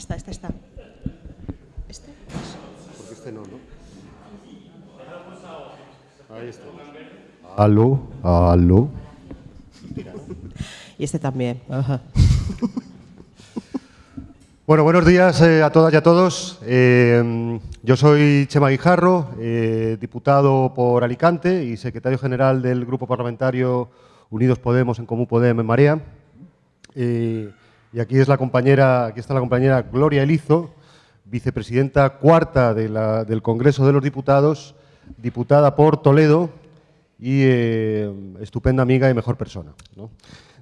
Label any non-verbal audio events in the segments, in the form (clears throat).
Esta, esta, esta. ¿Este? Porque este no, ¿no? Ahí está. Aló, aló. Y este también. Ajá. (laughs) Bueno, buenos días eh, a todas y a todos. Eh, yo soy Chema Guijarro, eh, diputado por Alicante y secretario general del Grupo Parlamentario Unidos Podemos en Común Podemos en Marea. Eh, y aquí, es la compañera, aquí está la compañera Gloria Elizo, vicepresidenta cuarta de la- del Congreso de los Diputados, diputada por Toledo y eh, estupenda amiga y mejor persona. ¿no?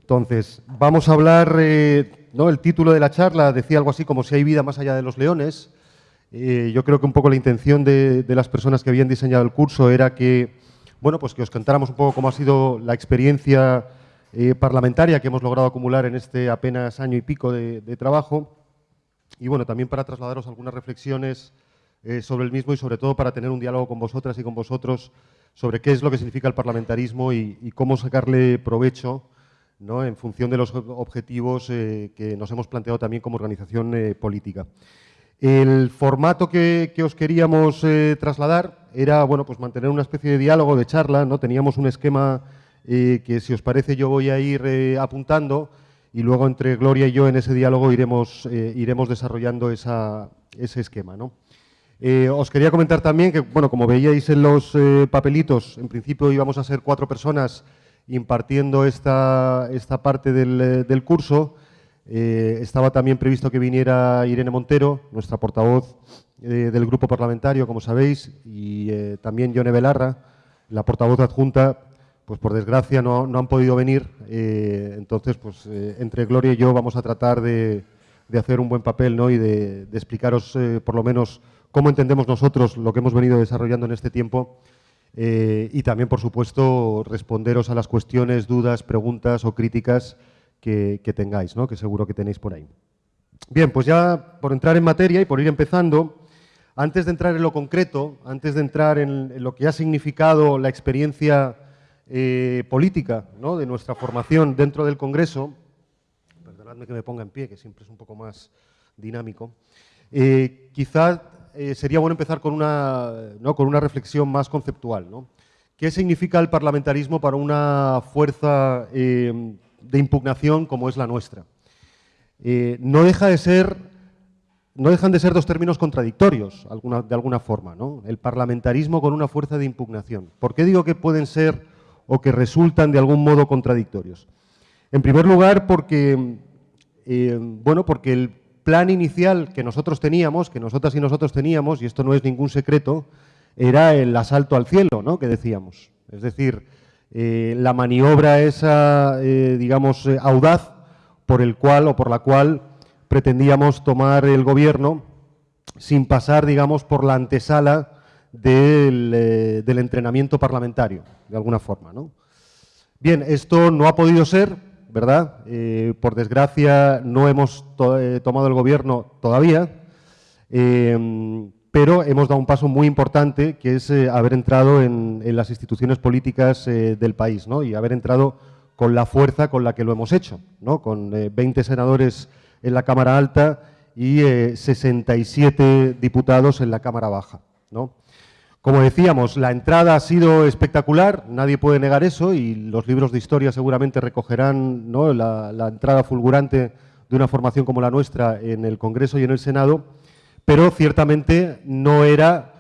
Entonces, vamos a hablar, eh, ¿no? el título de la charla decía algo así como si hay vida más allá de los leones. Eh, yo creo que un poco la intención de, de las personas que habían diseñado el curso era que, bueno, pues que os contáramos un poco cómo ha sido la experiencia eh, parlamentaria que hemos logrado acumular en este apenas año y pico de, trabajo y bueno, también para trasladaros algunas reflexiones eh, sobre el mismo y sobre todo para tener un diálogo con vosotras y con vosotros sobre qué es lo que significa el parlamentarismo y, cómo sacarle provecho ¿no? en función de los ob- objetivos eh, que nos hemos planteado también como organización política. El formato que, que os queríamos trasladar era bueno, pues mantener una especie de diálogo, de charla. ¿no? Teníamos un esquema eh, que, si os parece, yo voy a ir eh, apuntando y luego entre Gloria y yo en ese diálogo iremos, eh, iremos desarrollando esa- ese esquema. ¿no? Eh, os quería comentar también que, bueno, como veíais en los eh, papelitos, en principio íbamos a ser cuatro personas impartiendo esta, esta parte del, eh, del curso. Estaba también previsto que viniera Irene Montero, nuestra portavoz del grupo parlamentario, como sabéis, y también Yone Belarra, la portavoz adjunta, pues por desgracia no, han podido venir. eh, entonces, pues eh, entre Gloria y yo vamos a tratar de, hacer un buen papel ¿no? y de, explicaros eh, por lo menos cómo entendemos nosotros lo que hemos venido desarrollando en este tiempo y también, por supuesto, responderos a las cuestiones, dudas, preguntas o críticas que, tengáis, ¿no? que seguro que tenéis por ahí. Bien, pues ya por entrar en materia y por ir empezando, antes de entrar en lo concreto, antes de entrar en, en lo que ha significado la experiencia eh, política ¿no? de nuestra formación dentro del Congreso, perdonadme que me ponga en pie, que siempre es un poco más dinámico, eh, quizá eh, sería bueno empezar con una, ¿no? con una reflexión más conceptual. ¿no? ¿Qué significa el parlamentarismo para una fuerza eh, de impugnación como es la nuestra? No deja de ser, no dejan de ser dos términos contradictorios de alguna forma, ¿no? El parlamentarismo con una fuerza de impugnación. ¿Por qué digo que pueden ser o que resultan de algún modo contradictorios? En primer lugar, porque, eh, bueno, porque el plan inicial que nosotros teníamos, que nosotras y nosotros teníamos, y esto no es ningún secreto, era el asalto al cielo, ¿no? Que decíamos. Es decir, eh, la maniobra esa, eh, digamos, audaz por el cual o por la cual pretendíamos tomar el gobierno sin pasar, digamos, por la antesala del, eh, del entrenamiento parlamentario, de alguna forma, ¿no? Bien, esto no ha podido ser, ¿verdad? Eh, por desgracia, no hemos eh, tomado el gobierno todavía, pero hemos dado un paso muy importante, que es haber entrado en, las instituciones políticas del país, ¿no? Y haber entrado con la fuerza con la que lo hemos hecho, ¿no? Con eh, 20 senadores en la Cámara Alta y eh, 67 diputados en la Cámara Baja, ¿no? Como decíamos, la entrada ha sido espectacular, nadie puede negar eso y los libros de historia seguramente recogerán la entrada fulgurante de una formación como la nuestra en el Congreso y en el Senado, pero ciertamente no era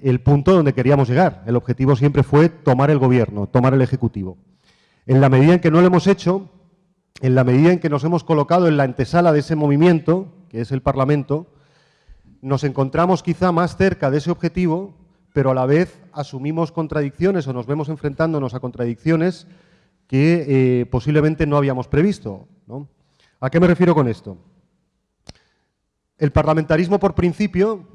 el punto donde queríamos llegar. El objetivo siempre fue tomar el Gobierno, tomar el Ejecutivo. En la medida en que no lo hemos hecho, en la medida en que nos hemos colocado en la antesala de ese movimiento, que es el Parlamento, nos encontramos quizá más cerca de ese objetivo, pero a la vez asumimos contradicciones o nos vemos enfrentándonos a contradicciones que eh, posiblemente no habíamos previsto. ¿A qué me refiero con esto? El parlamentarismo, por principio,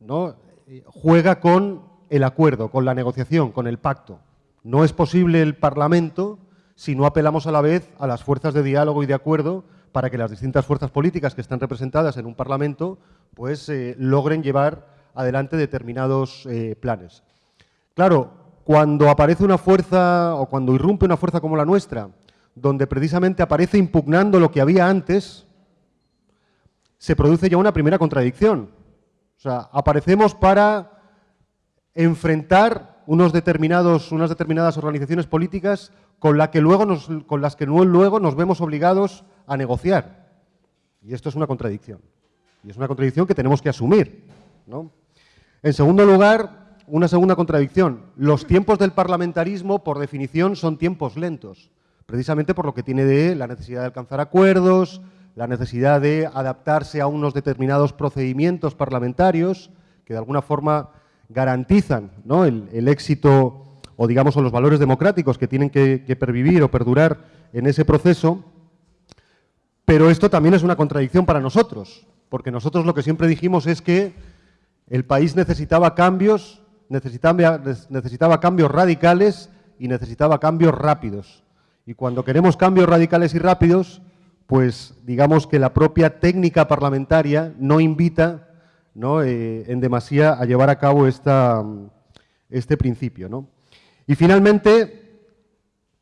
¿no? eh, juega con el acuerdo, con la negociación, con el pacto. No es posible el Parlamento si no apelamos a la vez a las fuerzas de diálogo y de acuerdo para que las distintas fuerzas políticas que están representadas en un Parlamento pues, eh, logren llevar adelante determinados eh, planes. Claro, cuando aparece una fuerza o cuando irrumpe una fuerza como la nuestra, donde precisamente aparece impugnando lo que había antes, se produce ya una primera contradicción. O sea, aparecemos para enfrentar unos determinados, unas determinadas organizaciones políticas con, la que luego con las que luego nos vemos obligados a negociar. Y esto es una contradicción. Y es una contradicción que tenemos que asumir. En segundo lugar, una segunda contradicción. Los tiempos del parlamentarismo, por definición, son tiempos lentos. Precisamente por lo que tiene de la necesidad de alcanzar acuerdos, la necesidad de adaptarse a unos determinados procedimientos parlamentarios que de alguna forma garantizan el, éxito o digamos los valores democráticos que tienen que, pervivir o perdurar en ese proceso, pero esto también es una contradicción para nosotros, porque nosotros lo que siempre dijimos es que el país necesitaba cambios, necesitaba, cambios radicales y necesitaba cambios rápidos. Y cuando queremos cambios radicales y rápidos, pues digamos que la propia técnica parlamentaria no invita ¿no? Eh, en demasía a llevar a cabo esta, este principio. Y finalmente,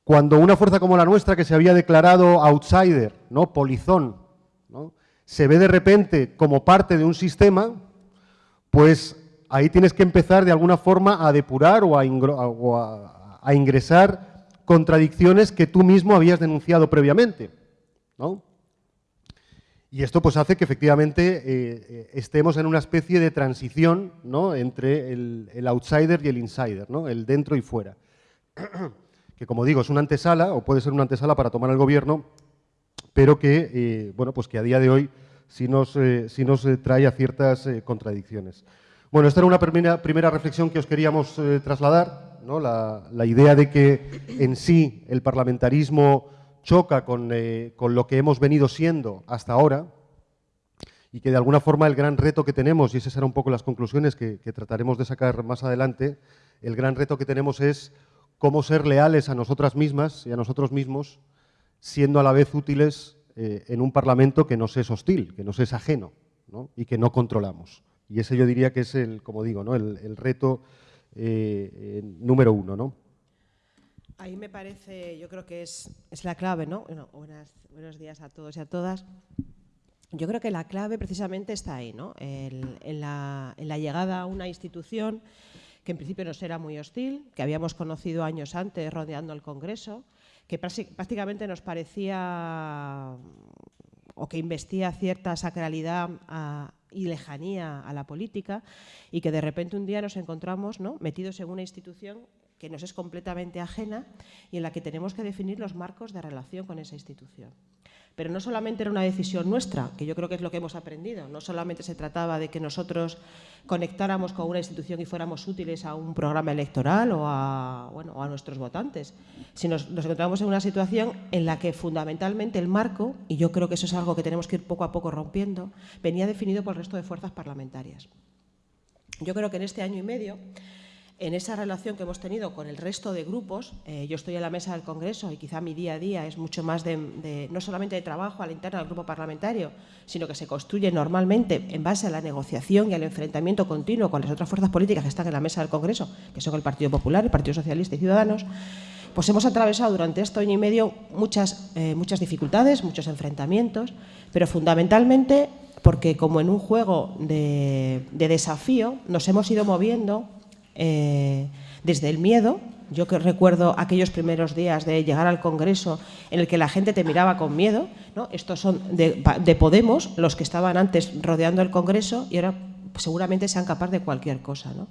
cuando una fuerza como la nuestra, que se había declarado outsider, ¿no? polizón, ¿no? se ve de repente como parte de un sistema, pues ahí tienes que empezar de alguna forma a depurar o a, ingresar contradicciones que tú mismo habías denunciado previamente. ¿no? Y esto pues hace que efectivamente eh, estemos en una especie de transición ¿no? entre el, outsider y el insider, ¿no? el dentro y fuera. (clears throat) que como digo, es una antesala, o puede ser una antesala para tomar el gobierno, pero que, eh, bueno, pues que a día de hoy sí nos, nos trae a ciertas contradicciones. Bueno, esta era una primera, primera reflexión que os queríamos trasladar, ¿no? la, la idea de que en sí el parlamentarismo choca eh, con, lo que hemos venido siendo hasta ahora y que de alguna forma el gran reto que tenemos, y esas serán un poco las conclusiones que, trataremos de sacar más adelante, el gran reto que tenemos es cómo ser leales a nosotras mismas y a nosotros mismos, siendo a la vez útiles eh, en un Parlamento que nos es hostil, que nos es ajeno y que no controlamos. Y ese yo diría que es, el, como digo, ¿no? el, reto eh, número uno. ¿no? Ahí me parece, yo creo que es, la clave, ¿no? buenos días a todos y a todas. Yo creo que la clave precisamente está ahí, ¿no? en, la, llegada a una institución que en principio nos era muy hostil, que habíamos conocido años antes rodeando el Congreso, que prácticamente nos parecía o que investía cierta sacralidad y lejanía a la política y que de repente un día nos encontramos ¿no? metidos en una institución que nos es completamente ajena y en la que tenemos que definir los marcos de relación con esa institución. Pero no solamente era una decisión nuestra, que yo creo que es lo que hemos aprendido, no solamente se trataba de que nosotros conectáramos con una institución y fuéramos útiles a un programa electoral o a, nuestros votantes, sino nos encontramos en una situación en la que fundamentalmente el marco, y yo creo que eso es algo que tenemos que ir poco a poco rompiendo, venía definido por el resto de fuerzas parlamentarias. Yo creo que en este año y medio en esa relación que hemos tenido con el resto de grupos, eh, yo estoy en la mesa del Congreso y quizá mi día a día es mucho más de, no solamente de trabajo a la del grupo parlamentario, sino que se construye normalmente en base a la negociación y al enfrentamiento continuo con las otras fuerzas políticas que están en la mesa del Congreso, que son el Partido Popular, el Partido Socialista y Ciudadanos, pues hemos atravesado durante este año y medio muchas, eh, muchas dificultades, muchos enfrentamientos, pero fundamentalmente porque como en un juego de desafío nos hemos ido moviendo eh, desde el miedo. Yo que recuerdo aquellos primeros días de llegar al Congreso en el que la gente te miraba con miedo. Estos son de, de Podemos, los que estaban antes rodeando el Congreso y ahora seguramente sean capaces de cualquier cosa. ¿no?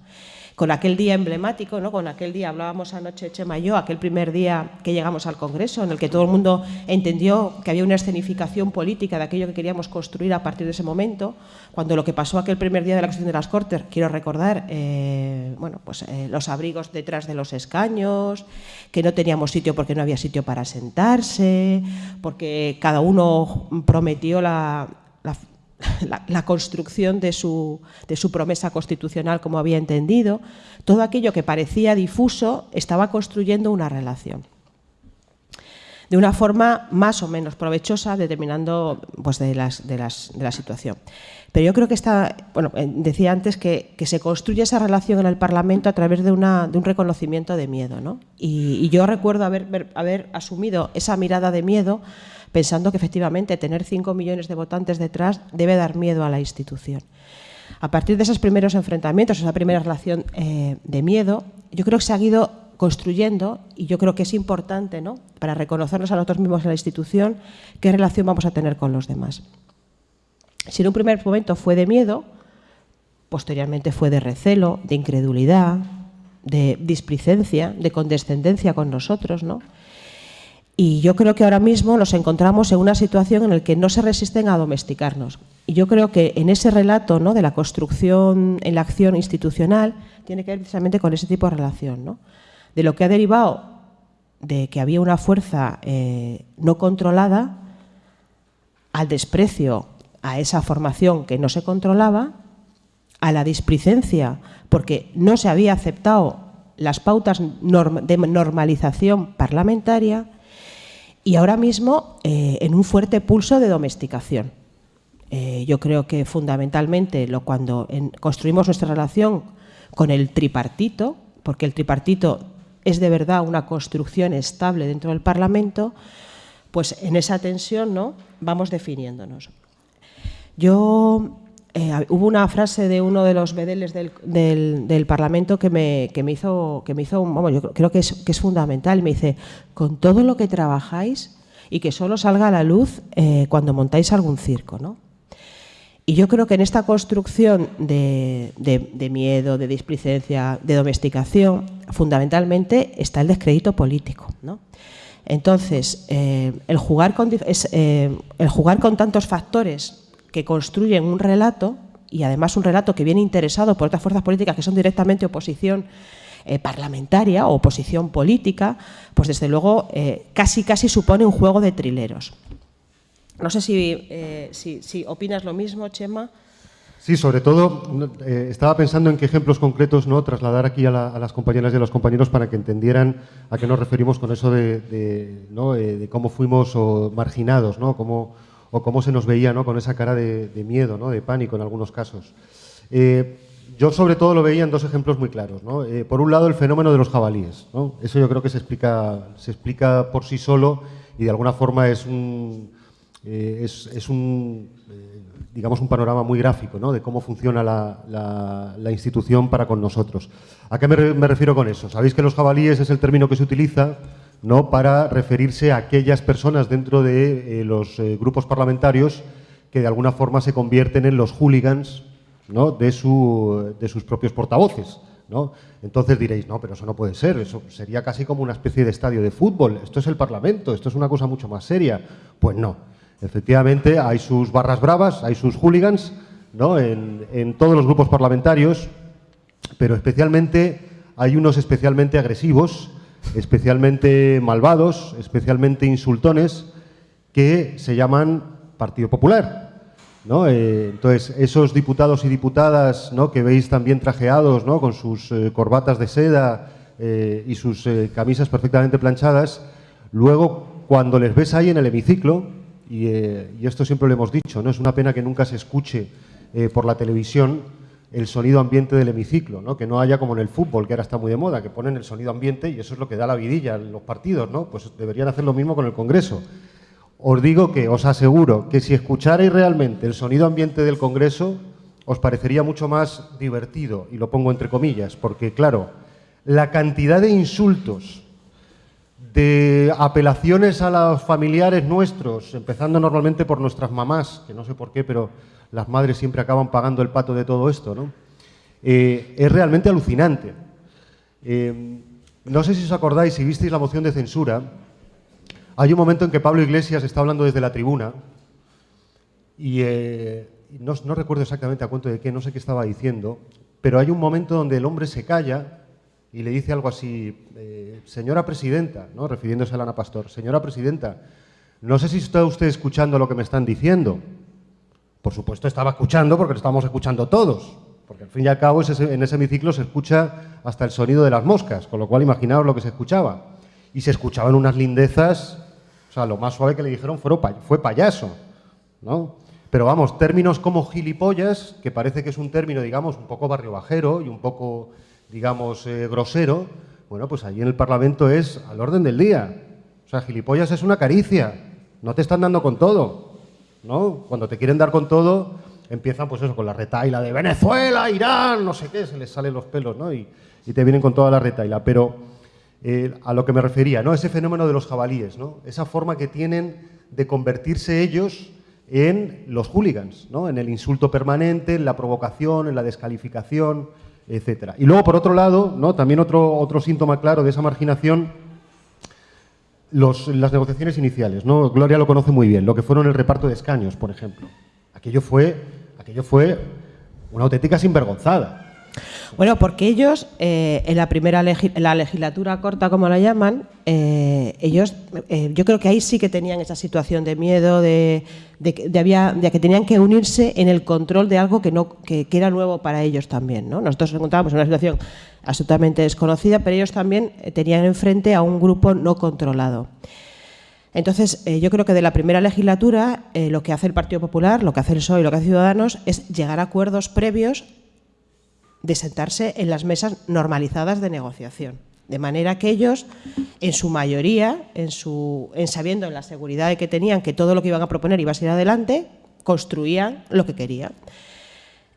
Con aquel día emblemático, ¿no? con aquel día, hablábamos anoche Chema y aquel primer día que llegamos al Congreso, en el que todo el mundo entendió que había una escenificación política de aquello que queríamos construir a partir de ese momento, cuando lo que pasó aquel primer día de la cuestión de las Cortes, quiero recordar, eh, bueno, pues eh, los abrigos detrás de los escaños, que no teníamos sitio porque no había sitio para sentarse, porque cada uno prometió la, construcción de su, de su, promesa constitucional como había entendido, todo aquello que parecía difuso estaba construyendo una relación de una forma más o menos provechosa, determinando pues, de, las, de, las, de, la situación. Pero yo creo que está, bueno, eh, decía antes que, que, se construye esa relación en el Parlamento a través de, una, de un reconocimiento de miedo. ¿no? Y, y, yo recuerdo haber, haber asumido esa mirada de miedo pensando que efectivamente tener 5 millones de votantes detrás debe dar miedo a la institución. A partir de esos primeros enfrentamientos, esa primera relación eh, de miedo, yo creo que se ha ido construyendo, y yo creo que es importante, ¿no? para reconocernos a nosotros mismos en la institución, qué relación vamos a tener con los demás. Si en un primer momento fue de miedo, posteriormente fue de recelo, de incredulidad, de displicencia, de condescendencia con nosotros, ¿no? Y yo creo que ahora mismo nos encontramos en una situación en la que no se resisten a domesticarnos. Y yo creo que en ese relato ¿no? de la construcción en la acción institucional tiene que ver precisamente con ese tipo de relación. ¿no? De lo que ha derivado de que había una fuerza eh, no controlada al desprecio a esa formación que no se controlaba, a la displicencia porque no se había aceptado las pautas de normalización parlamentaria y ahora mismo eh, en un fuerte pulso de domesticación. Eh, yo creo que fundamentalmente lo, cuando construimos nuestra relación con el tripartito, porque el tripartito es de verdad una construcción estable dentro del Parlamento, pues en esa tensión ¿no? vamos definiéndonos. Yo eh, hubo una frase de uno de los vedeles del, Parlamento que me, hizo, que me hizo vamos, yo creo que es, fundamental. Me dice, con todo lo que trabajáis y que solo salga a la luz eh, cuando montáis algún circo. ¿no? Y yo creo que en esta construcción de, miedo, de displicencia, de domesticación, fundamentalmente está el descrédito político. ¿no? Entonces, eh, el jugar con tantos factores que construyen un relato, y además un relato que viene interesado por otras fuerzas políticas que son directamente oposición eh, parlamentaria o oposición política, pues desde luego eh, casi casi supone un juego de trileros. No sé si, eh, si, opinas lo mismo, Chema. Sí, sobre todo estaba pensando en qué ejemplos concretos no trasladar aquí a, las compañeras y a los compañeros para que entendieran a qué nos referimos con eso de, de cómo fuimos marginados, ¿no? Cómo, o cómo se nos veía ¿no? con esa cara de, miedo, ¿no? de pánico en algunos casos. Eh, yo sobre todo lo veía en dos ejemplos muy claros. ¿no? Eh, por un lado, el fenómeno de los jabalíes. ¿no? Eso yo creo que se explica, se explica por sí solo y de alguna forma es un, eh, es, un digamos, un panorama muy gráfico ¿no? de cómo funciona la, institución para con nosotros. ¿A qué me refiero con eso? Sabéis que los jabalíes es el término que se utiliza ¿no? para referirse a aquellas personas dentro de eh, los eh, grupos parlamentarios que de alguna forma se convierten en los hooligans ¿no? de, su, de, sus propios portavoces. ¿no? Entonces diréis, no, pero eso no puede ser, eso sería casi como una especie de estadio de fútbol, esto es el Parlamento, esto es una cosa mucho más seria. Pues no, efectivamente hay sus barras bravas, hay sus hooligans ¿no? en, en todos los grupos parlamentarios, pero especialmente hay unos especialmente agresivos especialmente malvados, especialmente insultones, que se llaman Partido Popular. ¿no? Eh, entonces, esos diputados y diputadas ¿no? que veis también trajeados ¿no? con sus eh, corbatas de seda eh, y sus camisas perfectamente planchadas, luego cuando les ves ahí en el hemiciclo, y, y, esto siempre lo hemos dicho, ¿no? es una pena que nunca se escuche por la televisión, el sonido ambiente del hemiciclo, ¿no? que no haya como en el fútbol, que ahora está muy de moda, que ponen el sonido ambiente y eso es lo que da la vidilla en los partidos, ¿no? pues deberían hacer lo mismo con el Congreso. Os digo que, os aseguro, que si escucharais realmente el sonido ambiente del Congreso, os parecería mucho más divertido, y lo pongo entre comillas, porque claro, la cantidad de insultos, de apelaciones a los familiares nuestros, empezando normalmente por nuestras mamás, que no sé por qué, pero las madres siempre acaban pagando el pato de todo esto, ¿no? Eh, es realmente alucinante. Eh, no sé si os acordáis, si visteis la moción de censura, hay un momento en que Pablo Iglesias está hablando desde la tribuna y eh, no, recuerdo exactamente a cuento de qué, no sé qué estaba diciendo, pero hay un momento donde el hombre se calla y le dice algo así, señora presidenta, ¿no? refiriéndose a Ana Pastor, señora presidenta, no sé si está usted escuchando lo que me están diciendo. Por supuesto estaba escuchando porque lo estábamos escuchando todos, porque al fin y al cabo en ese hemiciclo se escucha hasta el sonido de las moscas, con lo cual imaginaos lo que se escuchaba. Y se escuchaban unas lindezas, o sea, lo más suave que le dijeron fue payaso, ¿no? Pero vamos, términos como gilipollas, que parece que es un término, digamos, un poco barrio bajero y un poco, digamos, eh, grosero, bueno, pues allí en el Parlamento es al orden del día. O sea, gilipollas es una caricia, no te están dando con todo, ¿no? Cuando te quieren dar con todo, empiezan pues eso, con la retaila de Venezuela, Irán, no sé qué, se les salen los pelos, ¿no? Y, te vienen con toda la retaila. Pero eh, a lo que me refería, ¿no? Ese fenómeno de los jabalíes, ¿no? Esa forma que tienen de convertirse ellos en los hooligans, ¿no? En el insulto permanente, en la provocación, en la descalificación, etcétera. Y luego, por otro lado, ¿no? También otro, otro síntoma claro de esa marginación las negociaciones iniciales, ¿no? Gloria lo conoce muy bien, lo que fueron el reparto de escaños, por ejemplo. Aquello fue, aquello fue una auténtica sinvergonzada. Bueno, porque ellos, eh, en la primera la legislatura corta, como la llaman, eh, ellos, eh, yo creo que ahí sí que tenían esa situación de miedo, de, había, de, que tenían que unirse en el control de algo que, no, que, era nuevo para ellos también. ¿no? Nosotros nos encontrábamos en una situación absolutamente desconocida, pero ellos también tenían enfrente a un grupo no controlado. Entonces, yo creo que de la primera legislatura, lo que hace el Partido Popular, lo que hace el PSOE y lo que hace Ciudadanos es llegar a acuerdos previos de sentarse en las mesas normalizadas de negociación. De manera que ellos, en su mayoría, en, su, en sabiendo en la seguridad que tenían que todo lo que iban a proponer iba a ser adelante, construían lo que querían.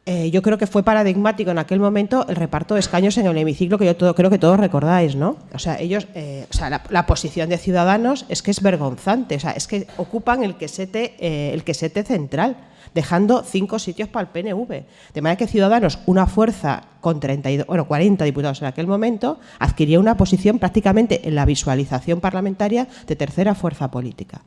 Eh, yo creo que fue paradigmático en aquel momento el reparto de escaños en el hemiciclo que yo todo, creo que todos recordáis, ¿no? O sea, ellos, eh, o sea, la, posición de Ciudadanos es que es vergonzante, o sea, es que ocupan el quesete, eh, el quesete central dejando cinco sitios para el PNV. De manera que Ciudadanos, una fuerza con 32, bueno, 40 diputados en aquel momento, adquiría una posición prácticamente en la visualización parlamentaria de tercera fuerza política.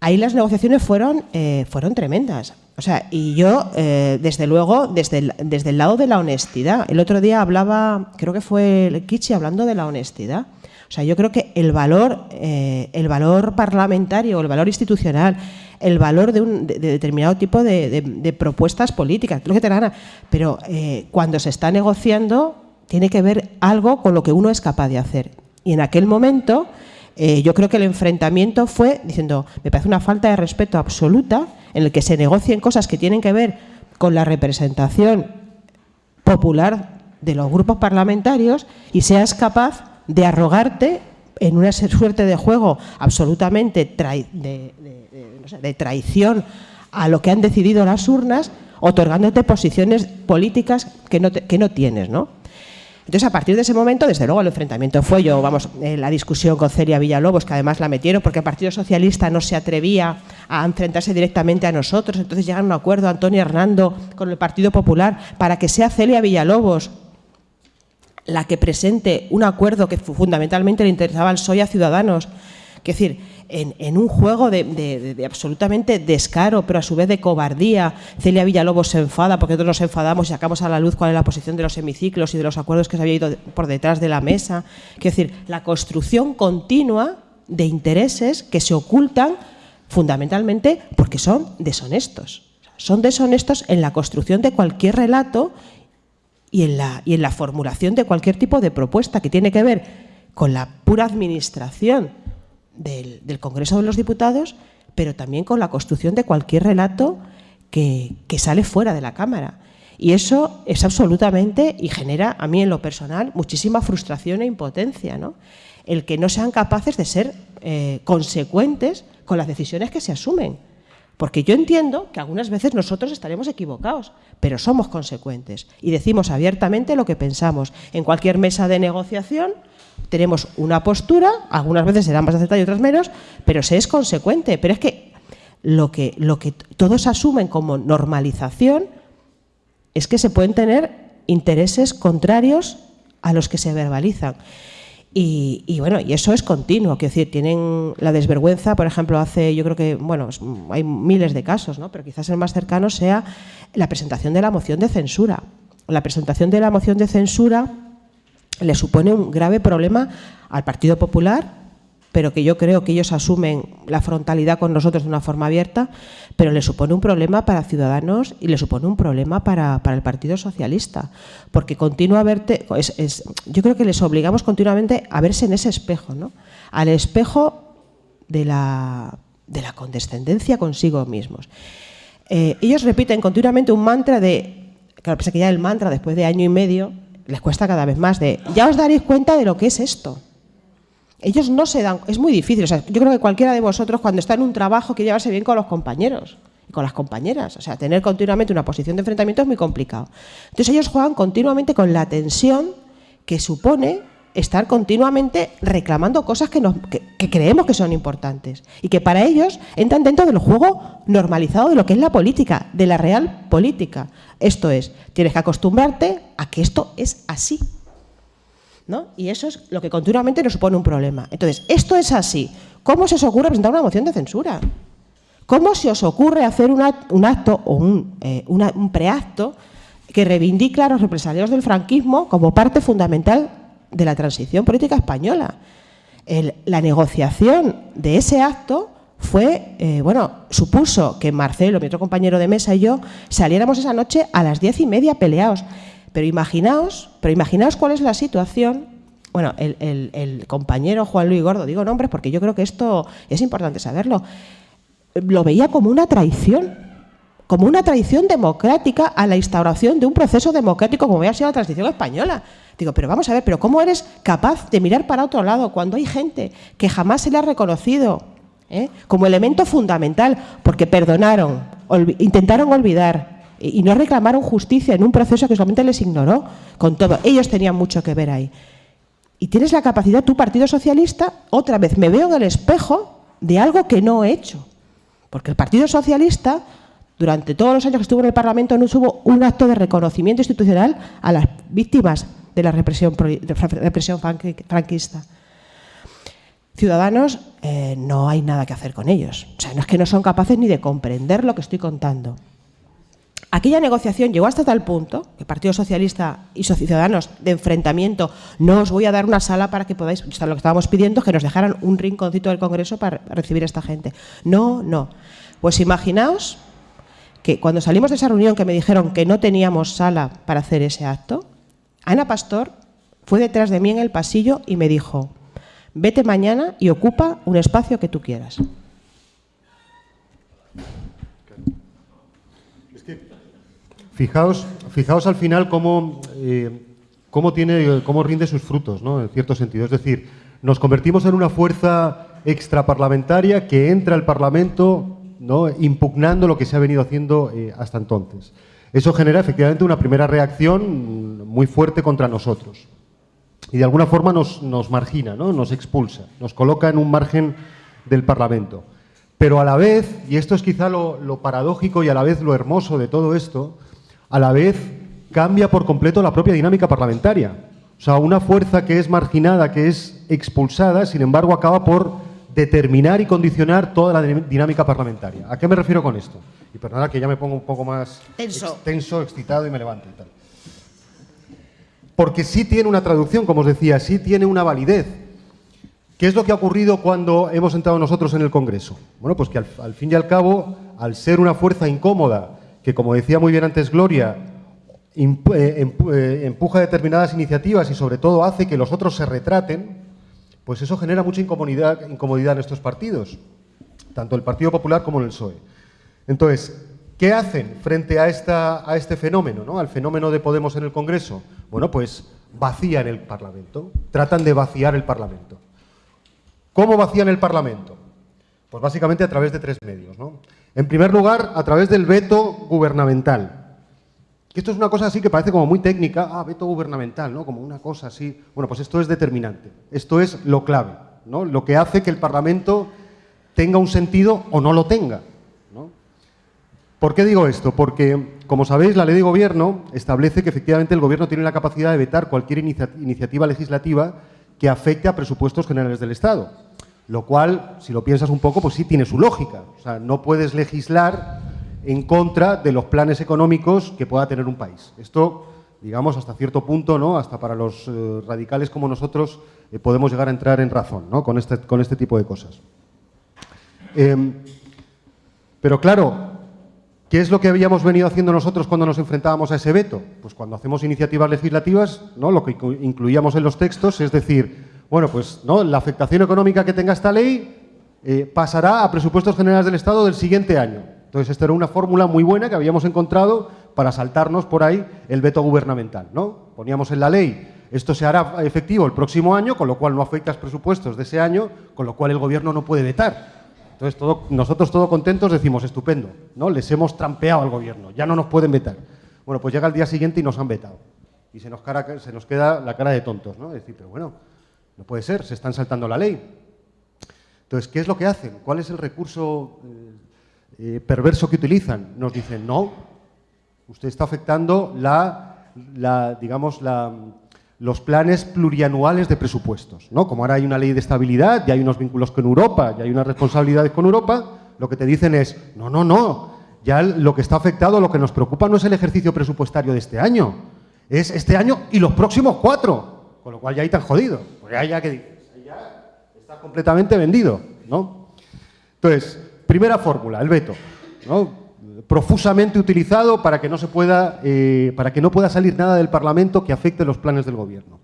Ahí las negociaciones fueron, eh, fueron tremendas. O sea, y yo, eh, desde luego, desde el, desde el lado de la honestidad. El otro día hablaba, creo que fue el Kichi hablando de la honestidad. O sea, yo creo que el valor, eh, el valor parlamentario, el valor institucional, el valor de un determinado tipo de, propuestas políticas, lo que te gana. Pero eh, cuando se está negociando, tiene que ver algo con lo que uno es capaz de hacer. Y en aquel momento, eh, yo creo que el enfrentamiento fue diciendo, me parece una falta de respeto absoluta en el que se negocien cosas que tienen que ver con la representación popular de los grupos parlamentarios y seas capaz de arrogarte en una (laughs) suerte de juego absolutamente de, de traición a lo que han decidido las urnas, otorgándote posiciones políticas que no, que no tienes, ¿no? Entonces, a partir de ese momento, desde luego, el enfrentamiento fue yo, vamos, eh, la discusión con Celia Villalobos, que además la metieron porque el Partido Socialista no se atrevía a enfrentarse directamente a nosotros, entonces llegaron a un acuerdo Antonio Hernando con el Partido Popular para que sea Celia Villalobos la que presente un acuerdo que fundamentalmente le interesaba al PSOE a Ciudadanos. Es decir, en, un juego de, absolutamente descaro, pero a su vez de cobardía. Celia Villalobos se enfada porque nosotros nos enfadamos y sacamos a la luz cuál es la posición de los hemiciclos y de los acuerdos que se había ido por detrás de la mesa. Es decir, la construcción continua de intereses que se ocultan fundamentalmente porque son deshonestos. Son deshonestos en la construcción de cualquier relato y en la, y en la formulación de cualquier tipo de propuesta que tiene que ver con la pura administración del, Congreso de los Diputados, pero también con la construcción de cualquier relato que, sale fuera de la Cámara. Y eso es absolutamente, y genera a mí en lo personal, muchísima frustración e impotencia, ¿no? El que no sean capaces de ser eh, consecuentes con las decisiones que se asumen. Porque yo entiendo que algunas veces nosotros estaremos equivocados, pero somos consecuentes y decimos abiertamente lo que pensamos. En cualquier mesa de negociación tenemos una postura, algunas veces será más acertada y otras menos, pero se es consecuente. Pero es que lo que, lo que todos asumen como normalización es que se pueden tener intereses contrarios a los que se verbalizan. Y, bueno, y eso es continuo, quiero decir, tienen la desvergüenza, por ejemplo, hace, yo creo que, bueno, hay miles de casos, ¿no? pero quizás el más cercano sea la presentación de la moción de censura. La presentación de la moción de censura le supone un grave problema al Partido Popular, pero que yo creo que ellos asumen la frontalidad con nosotros de una forma abierta, pero le supone un problema para Ciudadanos y le supone un problema para, el Partido Socialista, porque continúa verte, yo creo que les obligamos continuamente a verse en ese espejo, ¿no? al espejo de la, de la condescendencia consigo mismos. Eh, ellos repiten continuamente un mantra de, claro, que ya el mantra después de año y medio les cuesta cada vez más de, ya os daréis cuenta de lo que es esto. ellos no se dan, es muy difícil, o sea, yo creo que cualquiera de vosotros cuando está en un trabajo quiere llevarse bien con los compañeros y con las compañeras, o sea, tener continuamente una posición de enfrentamiento es muy complicado. Entonces ellos juegan continuamente con la tensión que supone estar continuamente reclamando cosas que, que, creemos que son importantes y que para ellos entran dentro del juego normalizado de lo que es la política, de la real política. Esto es, tienes que acostumbrarte a que esto es así. Y eso es lo que continuamente nos supone un problema. Entonces, esto es así. ¿Cómo se os ocurre presentar una moción de censura? ¿Cómo se os ocurre hacer un acto o eh, un, preacto que reivindica a los represaliados del franquismo como parte fundamental de la transición política española? la negociación de ese acto fue, eh, bueno, supuso que Marcelo, mi otro compañero de mesa y yo saliéramos esa noche a las diez y media peleados. Pero imaginaos, pero imaginaos cuál es la situación. Bueno, el, compañero Juan Luis Gordo, digo nombres porque yo creo que esto es importante saberlo, lo veía como una traición, como una traición democrática a la instauración de un proceso democrático como había sido la transición española. Digo, pero vamos a ver, pero ¿cómo eres capaz de mirar para otro lado cuando hay gente que jamás se le ha reconocido eh, como elemento fundamental porque perdonaron, intentaron olvidar, y no reclamaron justicia en un proceso que solamente les ignoró con todo. Ellos tenían mucho que ver ahí. Y tienes la capacidad, tu Partido Socialista, otra vez me veo en el espejo de algo que no he hecho. Porque el Partido Socialista, durante todos los años que estuvo en el Parlamento, no hubo un acto de reconocimiento institucional a las víctimas de la represión, represión franquista. Ciudadanos, eh, no hay nada que hacer con ellos. O sea, no es que no son capaces ni de comprender lo que estoy contando. Aquella negociación llegó hasta tal punto que Partido Socialista y Ciudadanos de enfrentamiento, no os voy a dar una sala para que podáis, lo que estábamos pidiendo, que nos dejaran un rinconcito del Congreso para recibir a esta gente. No, no. Pues imaginaos que cuando salimos de esa reunión que me dijeron que no teníamos sala para hacer ese acto, Ana Pastor fue detrás de mí en el pasillo y me dijo, vete mañana y ocupa un espacio que tú quieras. Fijaos, fijaos al final cómo, eh, cómo, tiene, cómo rinde sus frutos, ¿no? en cierto sentido. Es decir, nos convertimos en una fuerza extraparlamentaria que entra al Parlamento ¿no? impugnando lo que se ha venido haciendo eh, hasta entonces. Eso genera efectivamente una primera reacción muy fuerte contra nosotros. Y de alguna forma nos, margina, ¿no? nos expulsa, nos coloca en un margen del Parlamento. Pero a la vez, y esto es quizá lo, lo paradójico y a la vez lo hermoso de todo esto, a la vez cambia por completo la propia dinámica parlamentaria. O sea, una fuerza que es marginada, que es expulsada, sin embargo, acaba por determinar y condicionar toda la dinámica parlamentaria. ¿A qué me refiero con esto? Y perdona que ya me pongo un poco más tenso, excitado y me levanto y tal. Porque sí tiene una traducción, como os decía, sí tiene una validez. ¿Qué es lo que ha ocurrido cuando hemos entrado nosotros en el Congreso? Bueno, pues que al fin y al cabo, al ser una fuerza incómoda, que, como decía muy bien antes Gloria, eh, eh, empuja determinadas iniciativas y sobre todo hace que los otros se retraten, pues eso genera mucha incomodidad, en estos partidos, tanto el Partido Popular como el PSOE. Entonces, ¿qué hacen frente a, este fenómeno, ¿no? al fenómeno de Podemos en el Congreso? Bueno, pues vacían el Parlamento, tratan de vaciar el Parlamento. ¿Cómo vacían el Parlamento? Pues básicamente a través de tres medios. En primer lugar, a través del veto gubernamental. Esto es una cosa así que parece como muy técnica, ah, veto gubernamental, ¿no? Como una cosa así. Bueno, pues esto es determinante. Esto es lo clave, ¿no? Lo que hace que el Parlamento tenga un sentido o no lo tenga. ¿Por qué digo esto? Porque, como sabéis, la ley de gobierno establece que efectivamente el gobierno tiene la capacidad de vetar cualquier iniciativa legislativa que afecte a presupuestos generales del Estado. Lo cual, si lo piensas un poco, pues sí tiene su lógica. O sea, no puedes legislar en contra de los planes económicos que pueda tener un país. Esto, digamos, hasta cierto punto, ¿no? hasta para los eh, radicales como nosotros, eh, podemos llegar a entrar en razón ¿no? con, este, con este tipo de cosas. Em, pero claro, ¿qué es lo que habíamos venido haciendo nosotros cuando nos enfrentábamos a ese veto? Pues cuando hacemos iniciativas legislativas, ¿no? lo que incluíamos en los textos es decir, bueno, pues ¿no? la afectación económica que tenga esta ley eh, pasará a presupuestos generales del Estado del siguiente año. Entonces, esta era una fórmula muy buena que habíamos encontrado para saltarnos por ahí el veto gubernamental. ¿no? Poníamos en la ley Esto se hará efectivo el próximo año, con lo cual no afecta a los presupuestos de ese año, con lo cual el gobierno no puede vetar. Entonces, nosotros todos contentos decimos, estupendo, ¿no? Les hemos trampeado al gobierno, ya no nos pueden vetar. Bueno, pues llega el día siguiente y nos han vetado. Y se nos, se nos queda la cara de tontos, ¿no? Es decir, pero bueno, no puede ser, se están saltando la ley. Entonces, ¿qué es lo que hacen? ¿Cuál es el recurso eh, eh, perverso que utilizan? Nos dicen, no, usted está afectando la, digamos, la, los planes plurianuales de presupuestos. ¿no? Como ahora hay una ley de estabilidad, y hay unos vínculos con Europa, y hay unas responsabilidades con Europa, lo que te dicen es, no, no, no, ya lo que está afectado, lo que nos preocupa no es el ejercicio presupuestario de este año, es este año y los próximos cuatro, con lo cual ya ahí tan jodido, ahí ya que ya está completamente vendido, ¿no? Entonces, primera fórmula, el veto, ¿no? profusamente utilizado para que no se pueda, eh, para que no pueda salir nada del Parlamento que afecte los planes del Gobierno.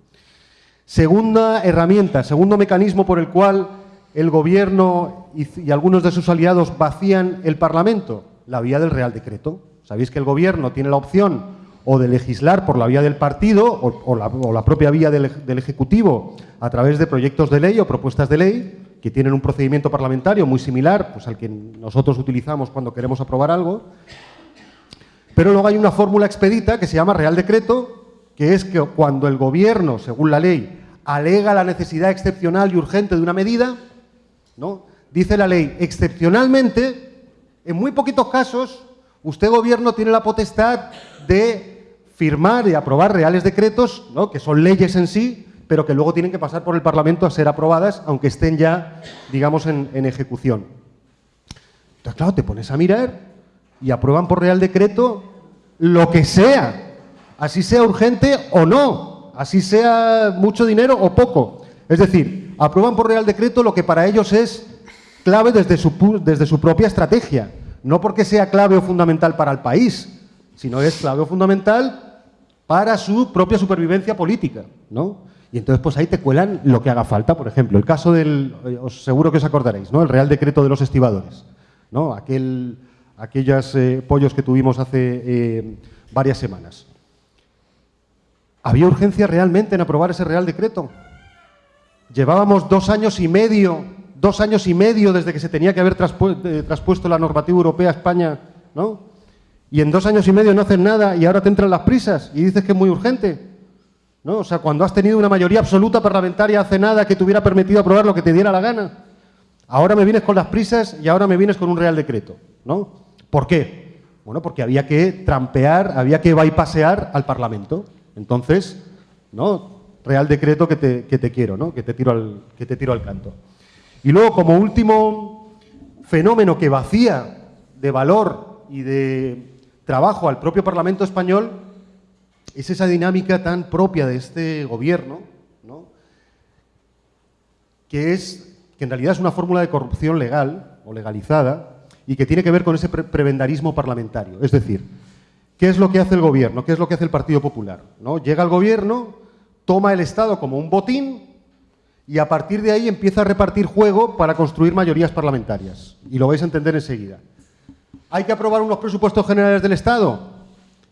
Segunda herramienta, segundo mecanismo por el cual el Gobierno y, algunos de sus aliados vacían el Parlamento, la vía del Real Decreto. Sabéis que el Gobierno tiene la opción o de legislar por la vía del partido o, la, propia vía del Ejecutivo a través de proyectos de ley o propuestas de ley, que tienen un procedimiento parlamentario muy similar pues, al que nosotros utilizamos cuando queremos aprobar algo, pero luego hay una fórmula expedita que se llama Real Decreto, que es que cuando el Gobierno, según la ley, alega la necesidad excepcional y urgente de una medida, ¿no? dice la ley, excepcionalmente, en muy poquitos casos, usted, Gobierno, tiene la potestad de firmar y aprobar reales decretos, ¿no? que son leyes en sí, pero que luego tienen que pasar por el Parlamento a ser aprobadas, aunque estén ya, digamos, en, ejecución. Entonces, claro, te pones a mirar y aprueban por Real Decreto lo que sea, así sea urgente o no, así sea mucho dinero o poco. Es decir, aprueban por Real Decreto lo que para ellos es clave desde su, desde su propia estrategia, no porque sea clave o fundamental para el país, sino es clave o fundamental para su propia supervivencia política, ¿no? Y entonces pues ahí te cuelan lo que haga falta. Por ejemplo, el caso del, eh, os seguro que os acordaréis, ¿no? El Real Decreto de los Estibadores, ¿no? Aquel, aquellos eh, pollos que tuvimos hace eh, varias semanas. ¿Había urgencia realmente en aprobar ese Real Decreto? Llevábamos dos años y medio, dos años y medio desde que se tenía que haber traspuesto la normativa europea a España, ¿no? Y en dos años y medio no hacen nada y ahora te entran las prisas y dices que es muy urgente. ¿No? O sea, cuando has tenido una mayoría absoluta parlamentaria hace nada que te hubiera permitido aprobar lo que te diera la gana. Ahora me vienes con las prisas y ahora me vienes con un real decreto, ¿no? ¿Por qué? Bueno, porque había que trampear, había que bypassear al Parlamento. Entonces, ¿no? Real decreto que te, que te quiero, ¿no? Que te, tiro al, que te tiro al canto. Y luego, como último fenómeno que vacía de valor y de trabajo al propio Parlamento español, es esa dinámica tan propia de este gobierno, ¿no? que es que en realidad es una fórmula de corrupción legal o legalizada y que tiene que ver con ese prebendarismo parlamentario. Es decir, ¿qué es lo que hace el gobierno? ¿Qué es lo que hace el Partido Popular? ¿No? Llega el gobierno, toma el Estado como un botín y a partir de ahí empieza a repartir juego para construir mayorías parlamentarias. Y lo vais a entender enseguida. ¿Hay que aprobar unos presupuestos generales del Estado?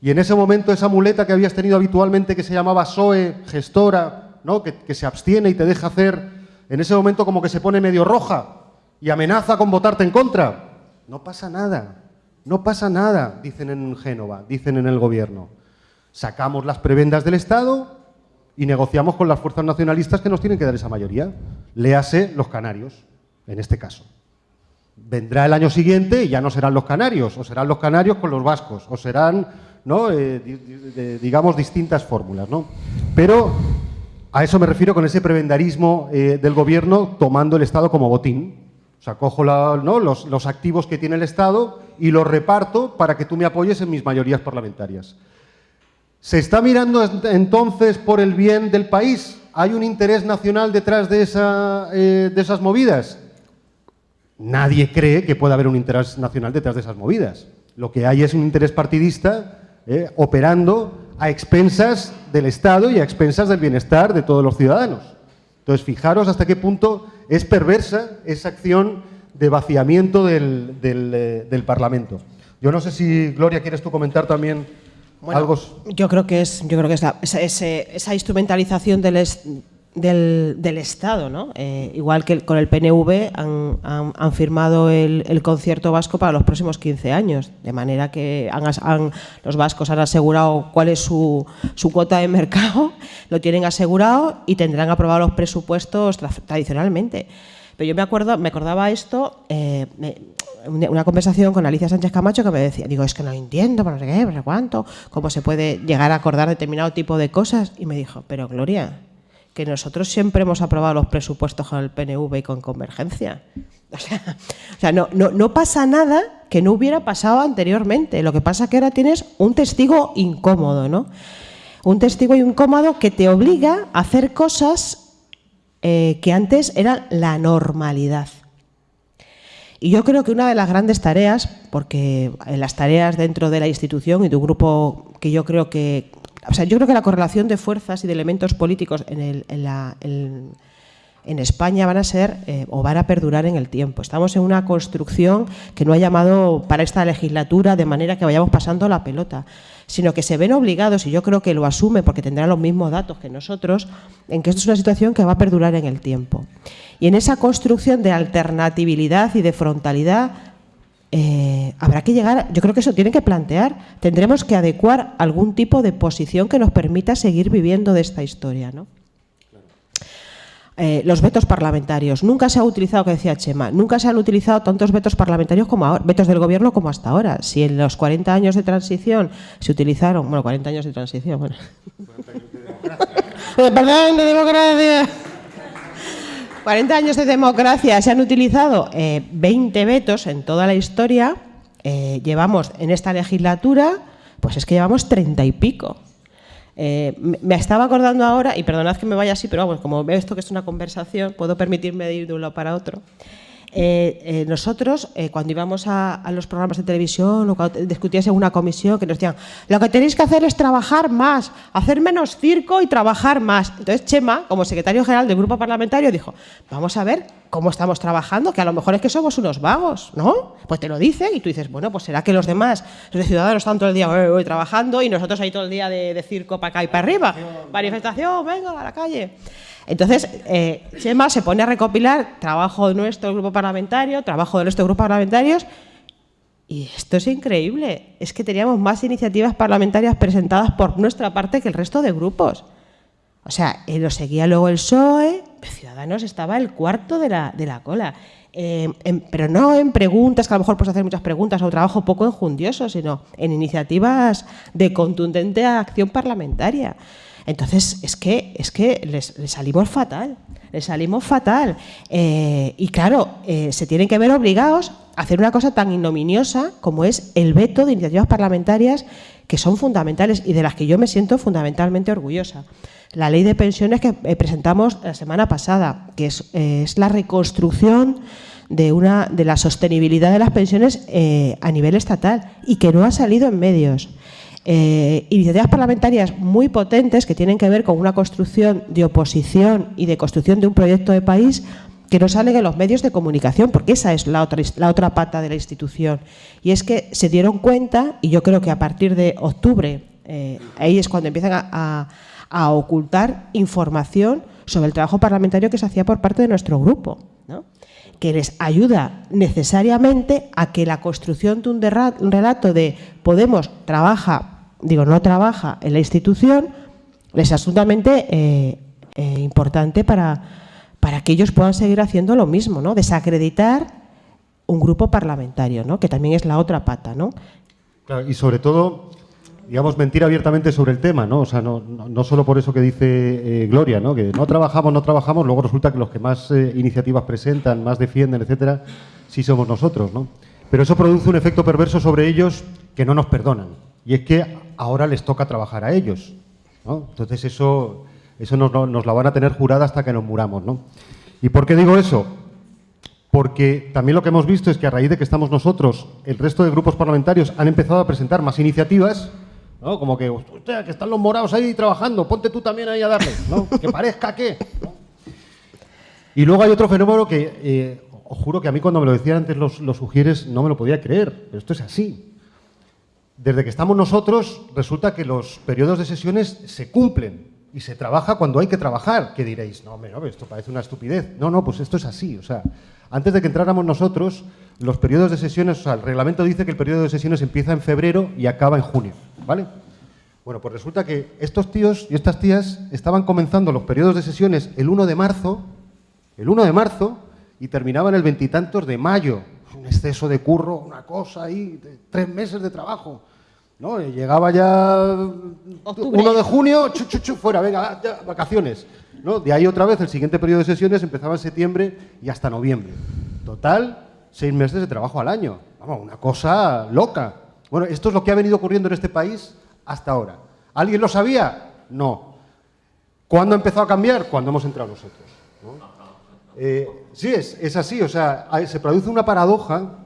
Y en ese momento esa muleta que habías tenido habitualmente que se llamaba SOE, gestora, ¿no? que, se abstiene y te deja hacer, en ese momento como que se pone medio roja y amenaza con votarte en contra. No pasa nada, no pasa nada, dicen en Génova, dicen en el gobierno. Sacamos las prebendas del Estado y negociamos con las fuerzas nacionalistas que nos tienen que dar esa mayoría. Léase los canarios, en este caso. Vendrá el año siguiente y ya no serán los canarios, o serán los canarios con los vascos, o serán ¿no? Eh, digamos, distintas fórmulas. ¿no? Pero a eso me refiero con ese prebendarismo eh, del gobierno tomando el Estado como botín. O sea, cojo los, activos que tiene el Estado y los reparto para que tú me apoyes en mis mayorías parlamentarias. ¿Se está mirando entonces por el bien del país? ¿Hay un interés nacional detrás de, eh, de esas movidas? Nadie cree que pueda haber un interés nacional detrás de esas movidas. Lo que hay es un interés partidista eh, operando a expensas del Estado y a expensas del bienestar de todos los ciudadanos. Entonces, fijaros hasta qué punto es perversa esa acción de vaciamiento del, eh, Parlamento. Yo no sé si, Gloria, quieres tú comentar también Algo... Yo creo que es, yo creo que es esa, esa, instrumentalización del, del, Estado, ¿no? Eh, igual que con el PNV han, firmado el, concierto vasco para los próximos 15 años, de manera que han, los vascos han asegurado cuál es su, su, cuota de mercado, (laughs) lo tienen asegurado y tendrán aprobados los presupuestos tradicionalmente. Pero yo me acuerdo, me acordaba esto, eh, una conversación con Alicia Sánchez Camacho que me decía, digo, es que no entiendo, no sé qué, no sé cuánto, cómo se puede llegar a acordar determinado tipo de cosas. Y me dijo, pero Gloria, que nosotros siempre hemos aprobado los presupuestos con el PNV y con Convergencia. O sea, o sea no, no, no, pasa nada que no hubiera pasado anteriormente. Lo que pasa es que ahora tienes un testigo incómodo, ¿no? Un testigo incómodo que te obliga a hacer cosas eh, que antes eran la normalidad. Y yo creo que una de las grandes tareas, porque en las tareas dentro de la institución y de un grupo que yo creo que... O sea, yo creo que la correlación de fuerzas y de elementos políticos en, España van a ser eh, o van a perdurar en el tiempo. Estamos en una construcción que no ha llamado para esta legislatura de manera que vayamos pasando la pelota sino que se ven obligados, y yo creo que lo asume porque tendrán los mismos datos que nosotros, en que esto es una situación que va a perdurar en el tiempo. Y en esa construcción de alternatividad y de frontalidad eh, habrá que llegar, yo creo que eso tiene que plantear, tendremos que adecuar algún tipo de posición que nos permita seguir viviendo de esta historia. ¿no? Eh, los vetos parlamentarios. Nunca se ha utilizado, que decía Chema, nunca se han utilizado tantos vetos parlamentarios como ahora, vetos del gobierno como hasta ahora. Si en los 40 años de transición se utilizaron, bueno, 40 años de transición, bueno. Perdón, de democracia. (laughs) 40 años de democracia se han utilizado 20 eh, vetos en toda la historia. Eh, llevamos en esta legislatura, pues es que llevamos 30 y pico. Eh, me estaba acordando ahora, y perdonad que me vaya así, pero vamos, como veo esto que es una conversación, puedo permitirme ir de un lado para otro. Eh, eh, nosotros, cuando íbamos a, los programas de televisión o cuando discutías en una comisión, que nos decían, lo que tenéis que hacer es trabajar más, hacer menos circo y trabajar más. Entonces Chema, como secretario general del grupo parlamentario, dijo, vamos a ver cómo estamos trabajando, que a lo mejor es que somos unos vagos, ¿no? Pues te lo dicen y tú dices, bueno, pues será que los demás, los ciudadanos están todo el día trabajando y nosotros ahí todo el día de, de circo para acá y para arriba. Manifestación, venga, a la calle. Entonces, eh, Chema se pone a recopilar trabajo de nuestro grupo parlamentario, trabajo de nuestros grupos parlamentarios, y esto es increíble. Es que teníamos más iniciativas parlamentarias presentadas por nuestra parte que el resto de grupos. O sea, eh, lo seguía luego el PSOE, Ciudadanos estaba el cuarto de la, de la cola. Eh, pero no en preguntas, que a lo mejor puedes hacer muchas preguntas o trabajo poco enjundioso, sino en iniciativas de contundente acción parlamentaria. Entonces, es que, es que les, salimos fatal, les salimos fatal. Eh, y claro, eh, se tienen que ver obligados a hacer una cosa tan ignominiosa como es el veto de iniciativas parlamentarias que son fundamentales y de las que yo me siento fundamentalmente orgullosa. La ley de pensiones que eh, presentamos la semana pasada, que es, es la reconstrucción de, una, de la sostenibilidad de las pensiones a nivel estatal y que no ha salido en medios. Eh, iniciativas parlamentarias muy potentes que tienen que ver con una construcción de oposición y de construcción de un proyecto de país que no salen en los medios de comunicación, porque esa es la otra, la otra pata de la institución. Y es que se dieron cuenta, y yo creo que a partir de octubre, eh, ahí es cuando empiezan a, ocultar información sobre el trabajo parlamentario que se hacía por parte de nuestro grupo, que les ayuda necesariamente a que la construcción de un relato de Podemos trabaja digo, no trabaja en la institución, es absolutamente eh, eh, importante para, para que ellos puedan seguir haciendo lo mismo, ¿no? Desacreditar un grupo parlamentario, ¿no? Que también es la otra pata, ¿no? y sobre todo, digamos, mentir abiertamente sobre el tema, ¿no? O sea, no, no, solo por eso que dice eh, Gloria, ¿no? Que no trabajamos, no trabajamos, luego resulta que los que más iniciativas presentan, más defienden, etcétera, sí somos nosotros, ¿no? Pero eso produce un efecto perverso sobre ellos que no nos perdonan. Y es que ahora les toca trabajar a ellos. Entonces eso, eso nos, nos, la van a tener jurada hasta que nos muramos. ¿no? ¿Y por qué digo eso? Porque también lo que hemos visto es que a raíz de que estamos nosotros, el resto de grupos parlamentarios han empezado a presentar más iniciativas, ¿no? como que, que están los morados ahí trabajando, ponte tú también ahí a darle, ¿no? (laughs) que parezca que... Y luego hay otro fenómeno que, eh, os juro que a mí cuando me lo decían antes los, los sugieres no me lo podía creer, pero esto es así. Desde que estamos nosotros, resulta que los periodos de sesiones se cumplen y se trabaja cuando hay que trabajar. ¿Qué diréis? No, hombre, no, esto parece una estupidez. No, no, pues esto es así. O sea, antes de que entráramos nosotros, los periodos de sesiones, o sea, el reglamento dice que el periodo de sesiones empieza en febrero y acaba en junio, ¿vale? Bueno, pues resulta que estos tíos y estas tías estaban comenzando los periodos de sesiones el 1 de marzo, el 1 de marzo, y terminaban el veintitantos de mayo. Un exceso de curro, una cosa ahí, tres meses de trabajo. ¿no? llegaba ya Octubre. 1 de junio, chu, chu, chu, fuera, venga, ya, vacaciones. ¿no? De ahí otra vez, el siguiente periodo de sesiones empezaba en septiembre y hasta noviembre. Total, seis meses de trabajo al año. Vamos, una cosa loca. Bueno, esto es lo que ha venido ocurriendo en este país hasta ahora. ¿Alguien lo sabía? No. ¿Cuándo empezó a cambiar? Cuando hemos entrado nosotros. ¿no? Eh, sí, es, es así. O sea, se produce una paradoja.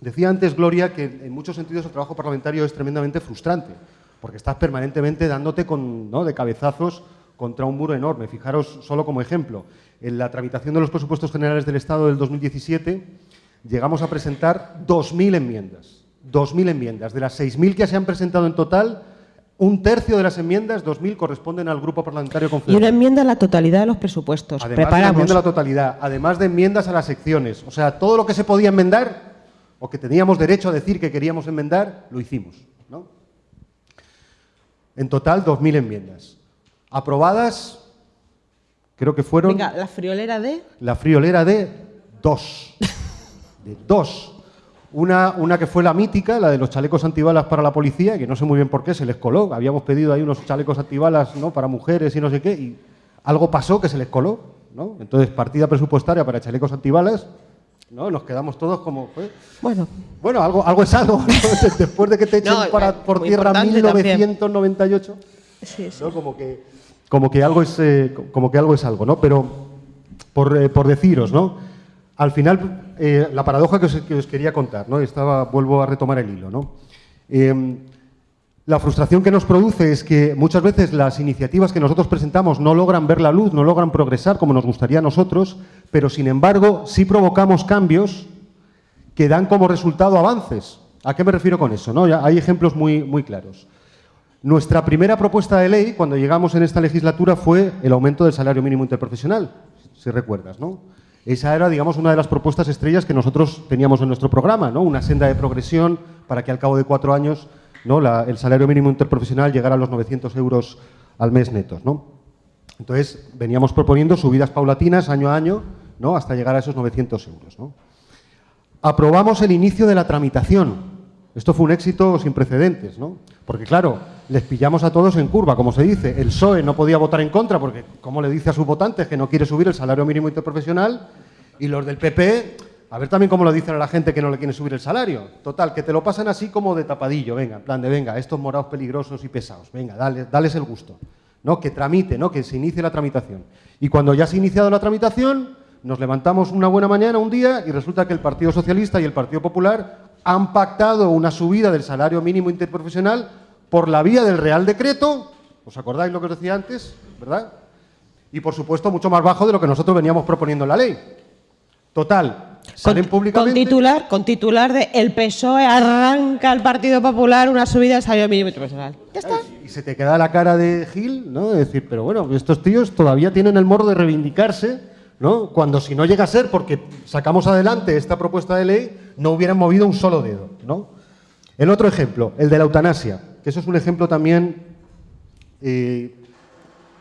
Decía antes Gloria que en muchos sentidos el trabajo parlamentario es tremendamente frustrante, porque estás permanentemente dándote con, ¿no? de cabezazos contra un muro enorme. Fijaros solo como ejemplo, en la tramitación de los presupuestos generales del Estado del 2017 llegamos a presentar 2.000 enmiendas. 2.000 enmiendas. De las 6.000 que se han presentado en total, un tercio de las enmiendas, 2.000, corresponden al Grupo Parlamentario Y Confederal. una enmienda a la totalidad de los presupuestos. Además de la Preparamos. enmienda a la totalidad, además de enmiendas a las secciones. O sea, todo lo que se podía enmendar o que teníamos derecho a decir que queríamos enmendar, lo hicimos. ¿no? En total, 2.000 enmiendas. Aprobadas, creo que fueron Venga, la friolera de... la friolera de dos. De dos. Una, una que fue la mítica, la de los chalecos antibalas para la policía, que no sé muy bien por qué se les coló. Habíamos pedido ahí unos chalecos antibalas ¿no? para mujeres y no sé qué, y algo pasó que se les coló. ¿no? Entonces, partida presupuestaria para chalecos antibalas, ¿no? nos quedamos todos como... ¿eh? Bueno, Bueno, algo, algo es algo. ¿no? (laughs) Después de que te echen No, para, eh, por tierra importante también. 1998. sí, sí. ¿no? Como que, como que algo es, eh, como que algo es algo, ¿no? Pero por, eh, por deciros, ¿no? Al final, eh, la paradoja que os, que os quería contar, ¿no? Estaba, vuelvo a retomar el hilo, ¿no? Eh, la frustración que nos produce es que muchas veces las iniciativas que nosotros presentamos no logran ver la luz, no logran progresar como nos gustaría a nosotros, pero sin embargo sí provocamos cambios que dan como resultado avances. ¿A qué me refiero con eso? no? Hay ejemplos muy, muy claros. Nuestra primera propuesta de ley, cuando llegamos en esta legislatura, fue el aumento del salario mínimo interprofesional, si recuerdas, ¿no? Esa era, digamos, una de las propuestas estrellas que nosotros teníamos en nuestro programa, ¿no? Una senda de progresión para que al cabo de cuatro años ¿no? El salario mínimo interprofesional llegara a los 900 euros al mes netos, ¿no? Entonces, veníamos proponiendo subidas paulatinas año a año, ¿no? Hasta llegar a esos 900 euros, ¿no? Aprobamos el inicio de la tramitación. Esto fue un éxito sin precedentes, ¿no? Porque, claro, les pillamos a todos en curva, como se dice. El PSOE no podía votar en contra porque, como le dice a sus votantes, que no quiere subir el salario mínimo interprofesional. Y los del PP, a ver también cómo lo dicen a la gente que no le quiere subir el salario. Total, que te lo pasan así como de tapadillo, venga, en plan de, venga, estos morados peligrosos y pesados, venga, dale, dales el gusto. ¿no? Que tramite, ¿no? que se inicie la tramitación. Y cuando ya se ha iniciado la tramitación, nos levantamos una buena mañana, un día, y resulta que el Partido Socialista y el Partido Popular han pactado una subida del salario mínimo interprofesional por la vía del Real Decreto, ¿os acordáis lo que os decía antes? ¿Verdad? Y por supuesto mucho más bajo de lo que nosotros veníamos proponiendo en la ley. Total, salen con, públicamente... con titular, con titular de El PSOE arranca al Partido Popular una subida del salario mínimo interprofesional. Ya está. Y se te queda la cara de Gil, ¿no? De decir, pero bueno, estos tíos todavía tienen el morro de reivindicarse, ¿no? Cuando si no llega a ser porque sacamos adelante esta propuesta de ley, no hubieran movido un solo dedo, ¿no? El otro ejemplo, el de la eutanasia, eso es un ejemplo también eh,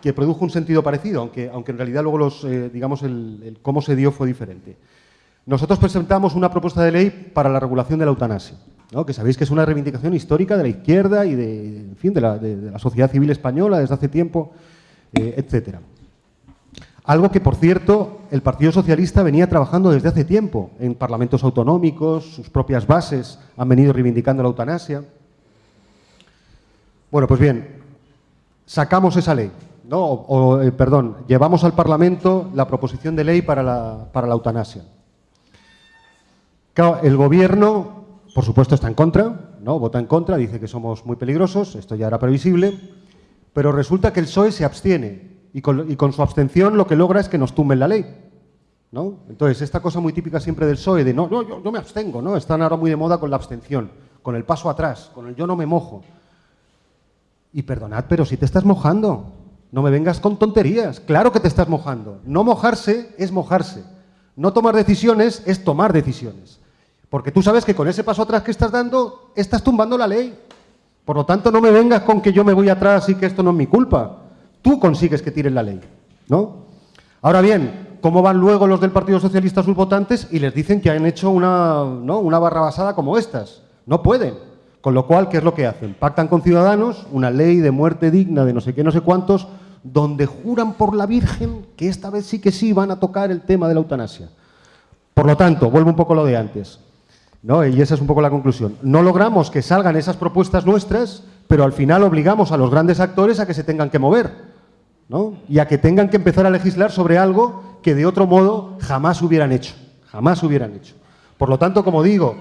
que produjo un sentido parecido, aunque, aunque en realidad luego los, eh, digamos, el, cómo se dio fue diferente. Nosotros presentamos una propuesta de ley para la regulación de la eutanasia, ¿no? que sabéis que es una reivindicación histórica de la izquierda y de, en fin, de la sociedad civil española desde hace tiempo, eh, etcétera. Algo que, por cierto, el Partido Socialista venía trabajando desde hace tiempo en parlamentos autonómicos, sus propias bases han venido reivindicando la eutanasia. Bueno, pues bien, sacamos esa ley, ¿no? O, eh, perdón, llevamos al Parlamento la proposición de ley para la, para la eutanasia. Claro, el gobierno, por supuesto, está en contra, ¿no? Vota en contra, dice que somos muy peligrosos, esto ya era previsible, pero resulta que el PSOE se abstiene y con, y con su abstención lo que logra es que nos tumben la ley. ¿no? Entonces, esta cosa muy típica siempre del PSOE de no, no, yo, yo me abstengo, ¿no? Están ahora muy de moda con la abstención, con el paso atrás, con el yo no me mojo. Y perdonad, pero si te estás mojando, no me vengas con tonterías. Claro que te estás mojando. No mojarse es mojarse. No tomar decisiones es tomar decisiones. Porque tú sabes que con ese paso atrás que estás dando, estás tumbando la ley. Por lo tanto, no me vengas con que yo me voy atrás y que esto no es mi culpa. Tú consigues que tiren la ley, ¿no? Ahora bien, ¿cómo van luego los del Partido Socialista a sus votantes y les dicen que han hecho una, ¿no? una barra basada como estas? No pueden. Con lo cual, ¿qué es lo que hacen? Pactan con ciudadanos una ley de muerte digna de no sé qué, no sé cuántos, donde juran por la Virgen que esta vez sí que sí van a tocar el tema de la eutanasia. Por lo tanto, vuelvo un poco a lo de antes. ¿no? Y esa es un poco la conclusión. No logramos que salgan esas propuestas nuestras, pero al final obligamos a los grandes actores a que se tengan que mover ¿no? y a que tengan que empezar a legislar sobre algo que de otro modo jamás hubieran hecho. Jamás hubieran hecho. Por lo tanto, como digo,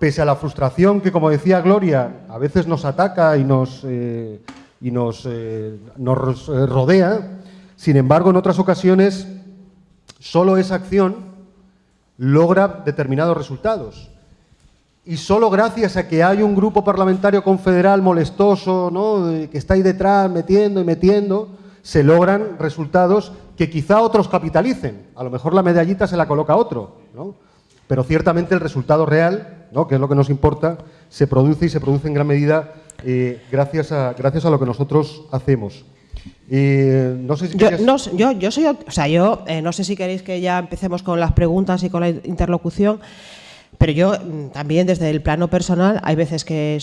pese a la frustración que, como decía Gloria, a veces nos ataca y nos, eh, y nos, eh, nos eh, rodea, sin embargo, en otras ocasiones, solo esa acción logra determinados resultados. Y solo gracias a que hay un grupo parlamentario confederal molestoso, ¿no? que está ahí detrás metiendo y metiendo, se logran resultados que quizá otros capitalicen. A lo mejor la medallita se la coloca otro, ¿no? pero ciertamente el resultado real, ¿no? que es lo que nos importa, se produce y se produce en gran medida eh, gracias, a, gracias a lo que nosotros hacemos. Eh, no sé si yo, no, yo, yo, soy, o sea, yo eh, no sé si queréis que ya empecemos con las preguntas y con la interlocución. Pero yo mm, también desde el plano personal hay veces que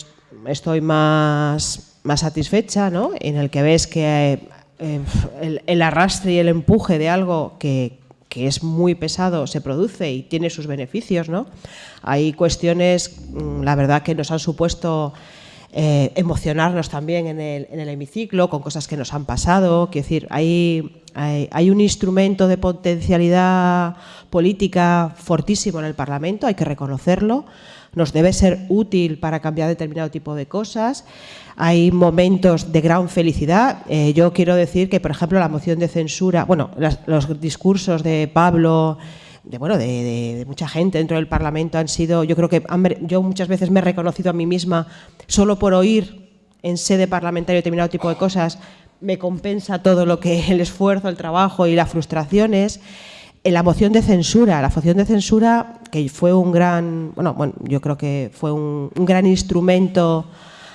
estoy más, más satisfecha, ¿no? En el que ves que eh, el, arrastre y el empuje de algo que, que, es muy pesado se produce y tiene sus beneficios, ¿no? Hay cuestiones, mm, la verdad, que nos han supuesto eh, emocionarnos también en el, en el, hemiciclo con cosas que nos han pasado. Quiero decir, hay, hay, hay, un instrumento de potencialidad política fortísimo en el Parlamento, hay que reconocerlo. Nos debe ser útil para cambiar determinado tipo de cosas. Hay momentos de gran felicidad. Eh, yo quiero decir que, por ejemplo, la moción de censura, bueno, las, los discursos de Pablo de, bueno, de, mucha gente dentro del Parlamento han sido, yo creo que yo muchas veces me he reconocido a mí misma solo por oír en sede parlamentaria determinado tipo de cosas, me compensa todo lo que el esfuerzo, el trabajo y las frustraciones. La moción de censura, la moción de censura que fue un gran, bueno, bueno yo creo que fue un, un gran instrumento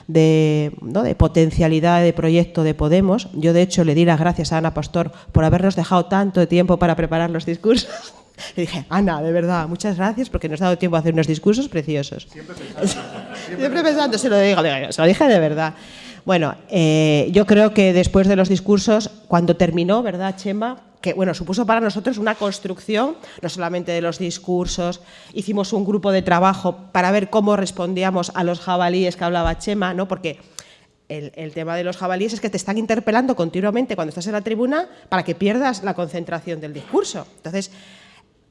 de, ¿no? de, potencialidad de proyecto de Podemos. Yo, de hecho, le di las gracias a Ana Pastor por habernos dejado tanto tiempo para preparar los discursos. (laughs) Le dije, Ana, de verdad, muchas gracias porque nos ha dado tiempo a hacer unos discursos preciosos. Siempre (laughs) pensando, siempre, pensando se lo digo, se lo dije de verdad. Bueno, eh, yo creo que después de los discursos, cuando terminó, ¿verdad, Chema? Que bueno, supuso para nosotros una construcción, no solamente de los discursos, hicimos un grupo de trabajo para ver cómo respondíamos a los jabalíes que hablaba Chema, ¿no? Porque el, el, tema de los jabalíes es que te están interpelando continuamente cuando estás en la tribuna para que pierdas la concentración del discurso. Entonces,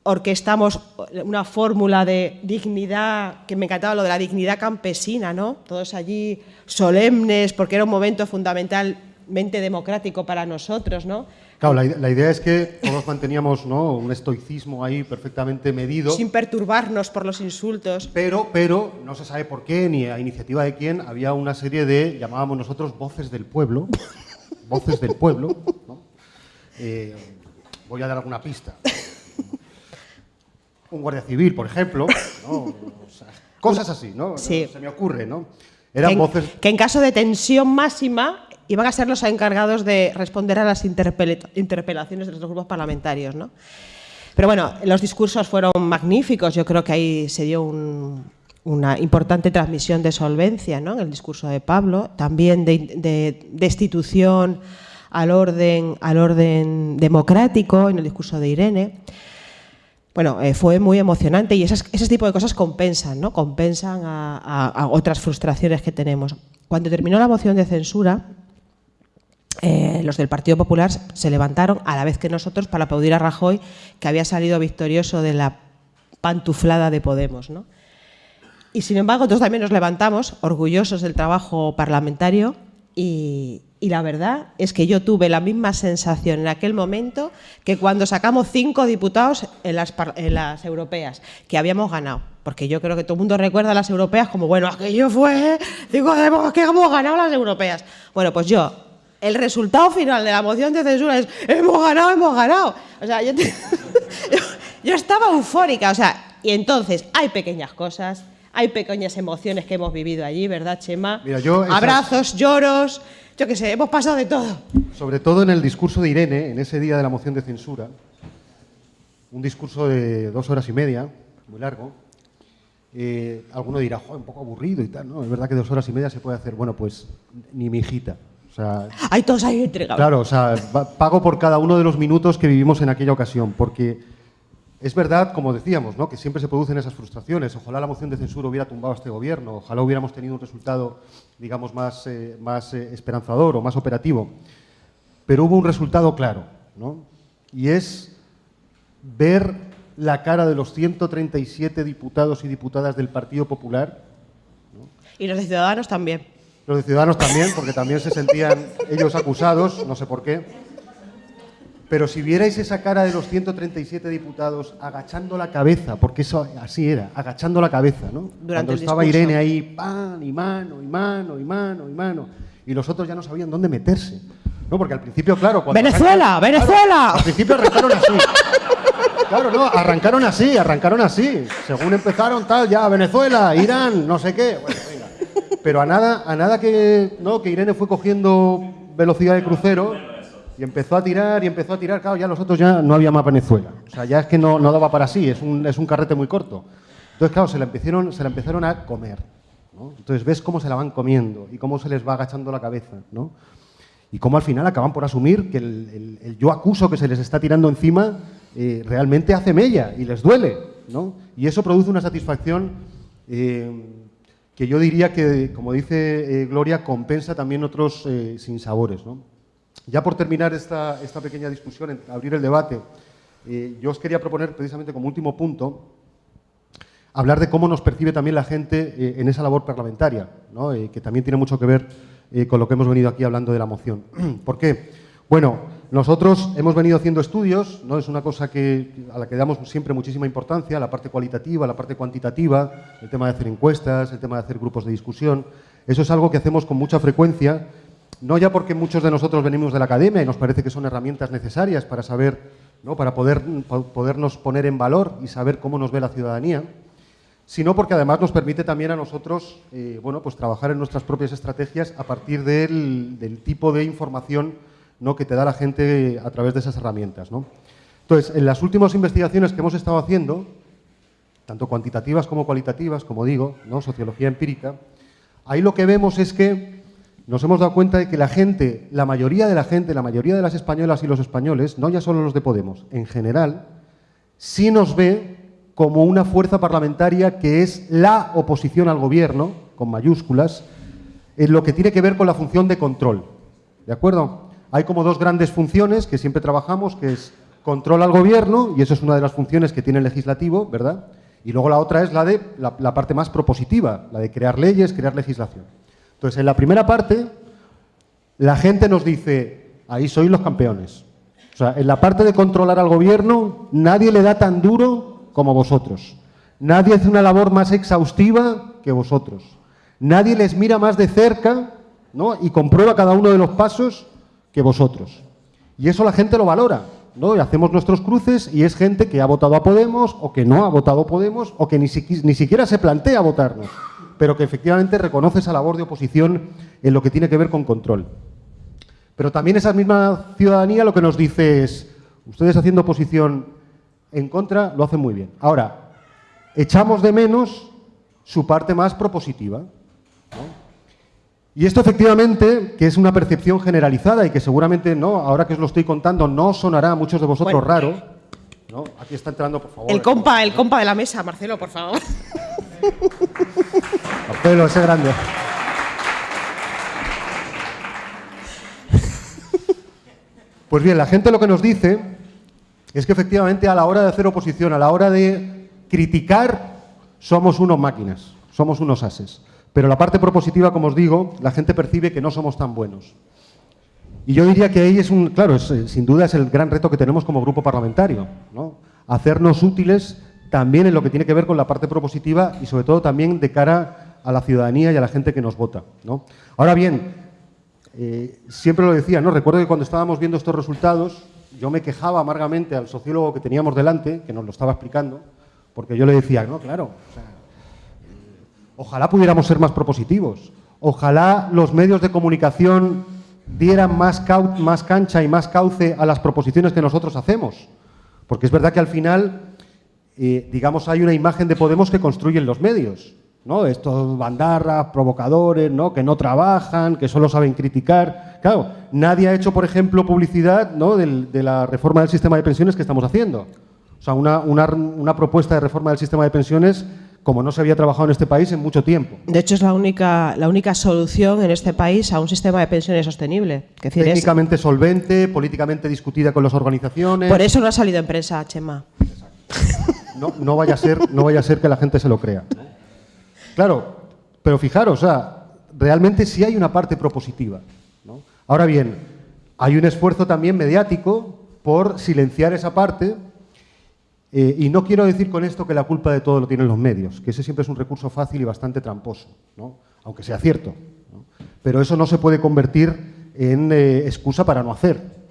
orquestamos una fórmula de dignidad, que me encantaba lo de la dignidad campesina, ¿no? Todos allí solemnes, porque era un momento fundamentalmente democrático para nosotros, ¿no? Claro, la, idea es que todos manteníamos ¿no? un estoicismo ahí perfectamente medido. Sin perturbarnos por los insultos. Pero, pero, no se sabe por qué, ni a iniciativa de quién, había una serie de, llamábamos nosotros, voces del pueblo. voces del pueblo. ¿no? Eh, voy a dar alguna pista un guardia civil, por ejemplo, cosas así, ¿no? Se me ocurre, ¿no? Eran que, voces... que en caso de tensión máxima iban a ser los encargados de responder a las interpelaciones de los grupos parlamentarios, ¿no? Pero bueno, los discursos fueron magníficos, yo creo que ahí se dio una importante transmisión de solvencia ¿no? en el discurso de Pablo, también de, destitución al orden, al orden democrático en el discurso de Irene. Bueno, eh, fue muy emocionante y esas, ese tipo de cosas compensan, ¿no? Compensan a, otras frustraciones que tenemos. Cuando terminó la moción de censura, eh, los del Partido Popular se levantaron a la vez que nosotros para aplaudir a Rajoy, que había salido victorioso de la pantuflada de Podemos, ¿no? Y sin embargo, nosotros también nos levantamos, orgullosos del trabajo parlamentario, Y, y la verdad es que yo tuve la misma sensación en aquel momento que cuando sacamos cinco diputados en las, en las europeas, que habíamos ganado. Porque yo creo que todo el mundo recuerda a las europeas como, bueno, aquello fue, digo, que hemos ganado las europeas. Bueno, pues yo, el resultado final de la moción de censura es, hemos ganado, hemos ganado. O sea, (laughs) yo, yo estaba eufórica, o sea, y entonces hay pequeñas cosas, hay pequeñas emociones que hemos vivido allí, ¿verdad, Chema? Mira, yo Abrazos, lloros, yo qué sé, hemos pasado de todo. Sobre todo en el discurso de Irene, en ese día de la moción de censura, un discurso de dos horas y media, muy largo. Eh, alguno dirá, Joder, un poco aburrido y tal, ¿no? Es verdad que dos horas y media se puede hacer. Bueno, pues ni mi hijita. O sea, Hay todos ahí entregados. Claro, o sea, pago por cada uno de los minutos que vivimos en aquella ocasión, porque es verdad, como decíamos, ¿no? que siempre se producen esas frustraciones. Ojalá la moción de censura hubiera tumbado a este gobierno, ojalá hubiéramos tenido un resultado, digamos, más, eh, más eh, esperanzador o más operativo. Pero hubo un resultado claro, ¿no? y es ver la cara de los 137 diputados y diputadas del Partido Popular. Y los de Ciudadanos también. Los de Ciudadanos también, porque también se sentían ellos acusados, no sé por qué. Pero si vierais esa cara de los 137 diputados agachando la cabeza, porque eso así era, agachando la cabeza, ¿no? Durante Cuando estaba Irene ahí, pan, y mano, y mano, y mano, y mano, y los otros ya no sabían dónde meterse. ¿No? Porque al principio, claro... Cuando ¡Venezuela! ¡Venezuela! al principio arrancaron así. Claro, no, arrancaron así, arrancaron así. Según empezaron, tal, ya, Venezuela, Irán, no sé qué. Bueno. Pero a nada, a nada que, ¿no? que Irene fue cogiendo velocidad de crucero y empezó a tirar y empezó a tirar, claro, ya los otros ya no había más Venezuela. O sea, ya es que no, no daba para sí, es un, es un carrete muy corto. Entonces, claro, se la empezaron, se la empezaron a comer. Entonces ves cómo se la van comiendo y cómo se les va agachando la cabeza. ¿no? Y cómo al final acaban por asumir que el, el, yo acuso que se les está tirando encima eh, realmente hace mella y les duele. ¿no? Y eso produce una satisfacción eh, que yo diría que, como dice eh, Gloria, compensa también otros eh, sinsabores. ¿no? Ya por terminar esta, esta pequeña discusión, abrir el debate, eh, yo os quería proponer precisamente como último punto hablar de cómo nos percibe también la gente eh, en esa labor parlamentaria, ¿no? que también tiene mucho que ver con lo que hemos venido aquí hablando de la moción. (clears throat) ¿Por qué? Bueno, nosotros hemos venido haciendo estudios, ¿no? es una cosa que, a la que damos siempre muchísima importancia, la parte cualitativa, la parte cuantitativa, el tema de hacer encuestas, el tema de hacer grupos de discusión. Eso es algo que hacemos con mucha frecuencia no ya porque muchos de nosotros venimos de la academia y nos parece que son herramientas necesarias para saber, ¿no? para poder, podernos poner en valor y saber cómo nos ve la ciudadanía, sino porque además nos permite también a nosotros eh, bueno, pues trabajar en nuestras propias estrategias a partir del, del, tipo de información ¿no? que te da la gente a través de esas herramientas. ¿no? Entonces, en las últimas investigaciones que hemos estado haciendo, tanto cuantitativas como cualitativas, como digo, ¿no? sociología empírica, ahí lo que vemos es que nos hemos dado cuenta de que la gente, la mayoría de la gente, la mayoría de las españolas y los españoles, no ya solo los de Podemos, en general, sí nos ve como una fuerza parlamentaria que es la oposición al gobierno, con mayúsculas, en lo que tiene que ver con la función de control. ¿De acuerdo? Hay como dos grandes funciones que siempre trabajamos, que es control al gobierno, y eso es una de las funciones que tiene el legislativo, ¿verdad? Y luego la otra es la de la, parte más propositiva, la de crear leyes, crear legislación. Entonces, en la primera parte, la gente nos dice, ahí sois los campeones. O sea, en la parte de controlar al gobierno, nadie le da tan duro como vosotros. Nadie hace una labor más exhaustiva que vosotros. Nadie les mira más de cerca ¿no? y comprueba cada uno de los pasos que vosotros. Y eso la gente lo valora. ¿no? Y hacemos nuestros cruces y es gente que ha votado a Podemos o que no ha votado a Podemos o que ni, ni siquiera se plantea votarnos pero que efectivamente reconoce esa labor de oposición en lo que tiene que ver con control. Pero también esa misma ciudadanía lo que nos dice es, ustedes haciendo oposición en contra lo hacen muy bien. Ahora, echamos de menos su parte más propositiva. Y esto efectivamente, que es una percepción generalizada y que seguramente, no, ahora que os lo estoy contando, no sonará a muchos de vosotros bueno, raro. ¿no? Aquí está entrando, por favor. El compa, el compa de la mesa, Marcelo, por favor. (laughs) Marcelo, ese grande. Pues bien, la gente lo que nos dice es que efectivamente a la hora de hacer oposición, a la hora de criticar, somos unos máquinas, somos unos ases. Pero la parte propositiva, como os digo, la gente percibe que no somos tan buenos. Y yo diría que ahí es un, claro, eh, sin duda es el gran reto que tenemos como grupo parlamentario, ¿no? Hacernos útiles también en lo que tiene que ver con la parte propositiva y sobre todo también de cara a la ciudadanía y a la gente que nos vota. ¿no? Ahora bien, eh, siempre lo decía, ¿no? recuerdo que cuando estábamos viendo estos resultados, yo me quejaba amargamente al sociólogo que teníamos delante, que nos lo estaba explicando, porque yo le decía, no, claro, ojalá pudiéramos ser más propositivos, ojalá los medios de comunicación dieran más, más cancha y más cauce a las proposiciones que nosotros hacemos, porque es verdad que al final digamos, hay una imagen de Podemos que construyen los medios. ¿no? Estos bandarras, provocadores, ¿no? que no trabajan, que solo saben criticar. Claro, nadie ha hecho, por ejemplo, publicidad ¿no? de, la reforma del sistema de pensiones que estamos haciendo. O sea, una, una, propuesta de reforma del sistema de pensiones como no se había trabajado en este país en mucho tiempo. De hecho, es la única, la única solución en este país a un sistema de pensiones sostenible. Técnicamente solvente, políticamente discutida con las organizaciones. Por eso no ha salido en prensa, Chema. No, vaya a ser, no vaya a ser que la gente se lo crea. Claro, pero fijaros, realmente sí hay una parte propositiva. Ahora bien, hay un esfuerzo también mediático por silenciar esa parte eh, y no quiero decir con esto que la culpa de todo lo tienen los medios, que ese siempre es un recurso fácil y bastante tramposo, aunque sea cierto. Pero eso no se puede convertir en eh, excusa para no hacer.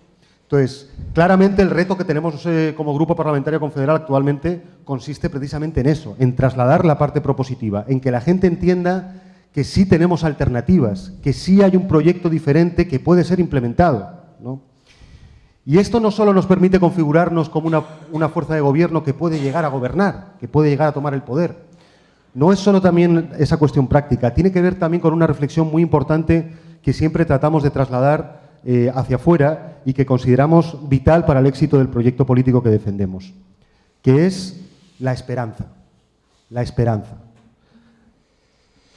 Entonces, claramente el reto que tenemos eh, como Grupo Parlamentario Confederal actualmente consiste precisamente en eso, en trasladar la parte propositiva, en que la gente entienda que sí tenemos alternativas, que sí hay un proyecto diferente que puede ser implementado. Y esto no solo nos permite configurarnos como una, fuerza de gobierno que puede llegar a gobernar, que puede llegar a tomar el poder. No es solo también esa cuestión práctica, tiene que ver también con una reflexión muy importante que siempre tratamos de trasladar eh, hacia afuera y que consideramos vital para el éxito del proyecto político que defendemos, que es la esperanza. La esperanza.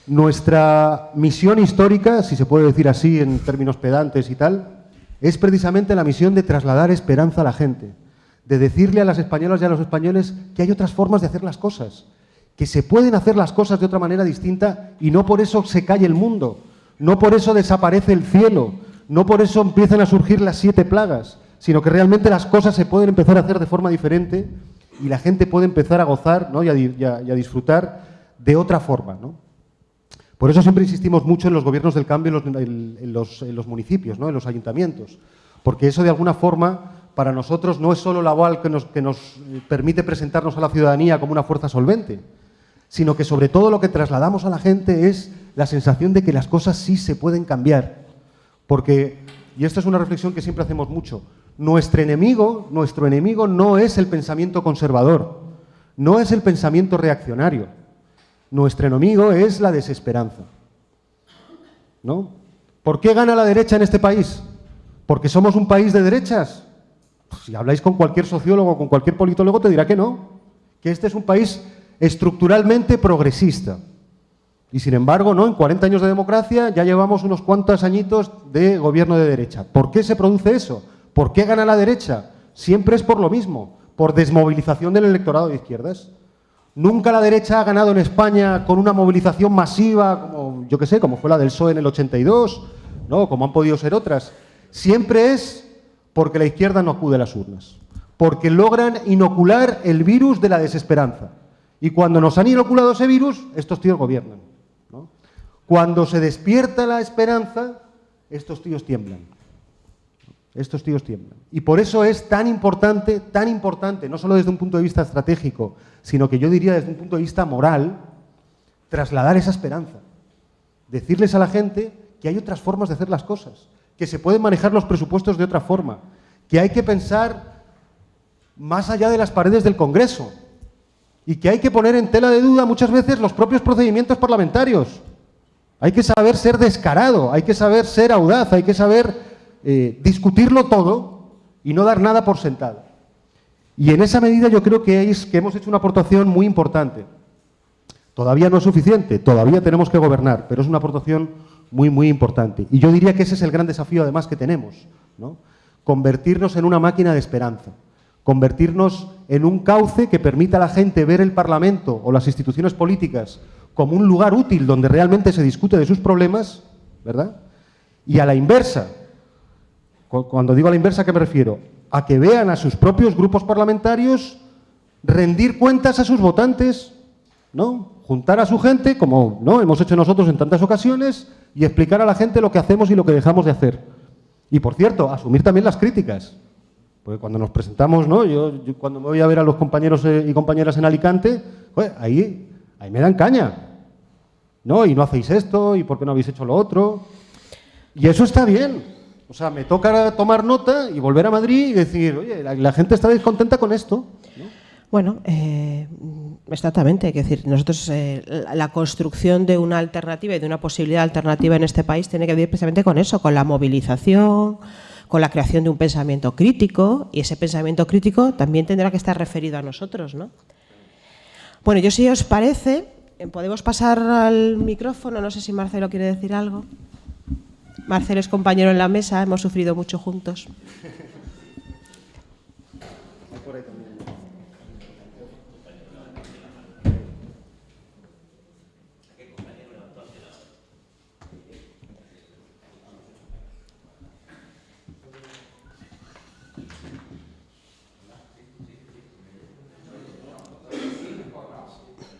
Nuestra misión histórica, si se puede decir así en términos pedantes y tal, es precisamente la misión de trasladar esperanza a la gente, de decirle a las españolas y a los españoles que hay otras formas de hacer las cosas, que se pueden hacer las cosas de otra manera distinta y no por eso se cae el mundo, no por eso desaparece el cielo, no por eso empiezan a surgir las siete plagas, sino que realmente las cosas se pueden empezar a hacer de forma diferente y la gente puede empezar a gozar y, a, disfrutar de otra forma. Por eso siempre insistimos mucho en los gobiernos del cambio en los, municipios, en los ayuntamientos, porque eso de alguna forma para nosotros no es solo la aval que nos, que nos permite presentarnos a la ciudadanía como una fuerza solvente, sino que sobre todo lo que trasladamos a la gente es la sensación de que las cosas sí se pueden cambiar. Porque, y esta es una reflexión que siempre hacemos mucho, nuestro enemigo, nuestro enemigo no es el pensamiento conservador, no es el pensamiento reaccionario. Nuestro enemigo es la desesperanza. ¿No? ¿Por qué gana la derecha en este país? ¿Porque somos un país de derechas? Pues si habláis con cualquier sociólogo, con cualquier politólogo, te dirá que no, que este es un país estructuralmente progresista. Y sin embargo, ¿no? en 40 años de democracia ya llevamos unos cuantos añitos de gobierno de derecha. ¿Por qué se produce eso? ¿Por qué gana la derecha? Siempre es por lo mismo, por desmovilización del electorado de izquierdas. Nunca la derecha ha ganado en España con una movilización masiva, como yo que sé, como fue la del PSOE en el 82, ¿no? como han podido ser otras. Siempre es porque la izquierda no acude a las urnas, porque logran inocular el virus de la desesperanza. Y cuando nos han inoculado ese virus, estos tíos gobiernan. Cuando se despierta la esperanza, estos tíos tiemblan. Estos tíos tiemblan. Y por eso es tan importante, tan importante, no solo desde un punto de vista estratégico, sino que yo diría desde un punto de vista moral, trasladar esa esperanza. Decirles a la gente que hay otras formas de hacer las cosas, que se pueden manejar los presupuestos de otra forma, que hay que pensar más allá de las paredes del Congreso y que hay que poner en tela de duda muchas veces los propios procedimientos parlamentarios. Hay que saber ser descarado, hay que saber ser audaz, hay que saber eh, discutirlo todo y no dar nada por sentado. Y en esa medida yo creo que, es, que hemos hecho una aportación muy importante. Todavía no es suficiente, todavía tenemos que gobernar, pero es una aportación muy, muy importante. Y yo diría que ese es el gran desafío además que tenemos, ¿no? convertirnos en una máquina de esperanza, convertirnos en un cauce que permita a la gente ver el Parlamento o las instituciones políticas como un lugar útil donde realmente se discute de sus problemas, ¿verdad? Y a la inversa, cuando digo a la inversa, ¿a qué me refiero? A que vean a sus propios grupos parlamentarios rendir cuentas a sus votantes, ¿no? Juntar a su gente, como ¿no? hemos hecho nosotros en tantas ocasiones, y explicar a la gente lo que hacemos y lo que dejamos de hacer. Y, por cierto, asumir también las críticas. Porque cuando nos presentamos, ¿no? Yo, cuando me voy a ver a los compañeros eh, y compañeras en Alicante, ahí, ahí me dan caña. ¿No? Y no hacéis esto, y por qué no habéis hecho lo otro. Y eso está bien. O sea, me toca tomar nota y volver a Madrid y decir, oye, la, gente está descontenta con esto. Bueno, eh, exactamente. Es decir, nosotros eh, la construcción de una alternativa y de una posibilidad alternativa en este país tiene que ver precisamente con eso, con la movilización, con la creación de un pensamiento crítico y ese pensamiento crítico también tendrá que estar referido a nosotros, ¿no? Bueno, yo si os parece, eh, podemos pasar al micrófono. No sé si Marcelo quiere decir algo. Marcelo es compañero en la mesa, hemos sufrido mucho juntos.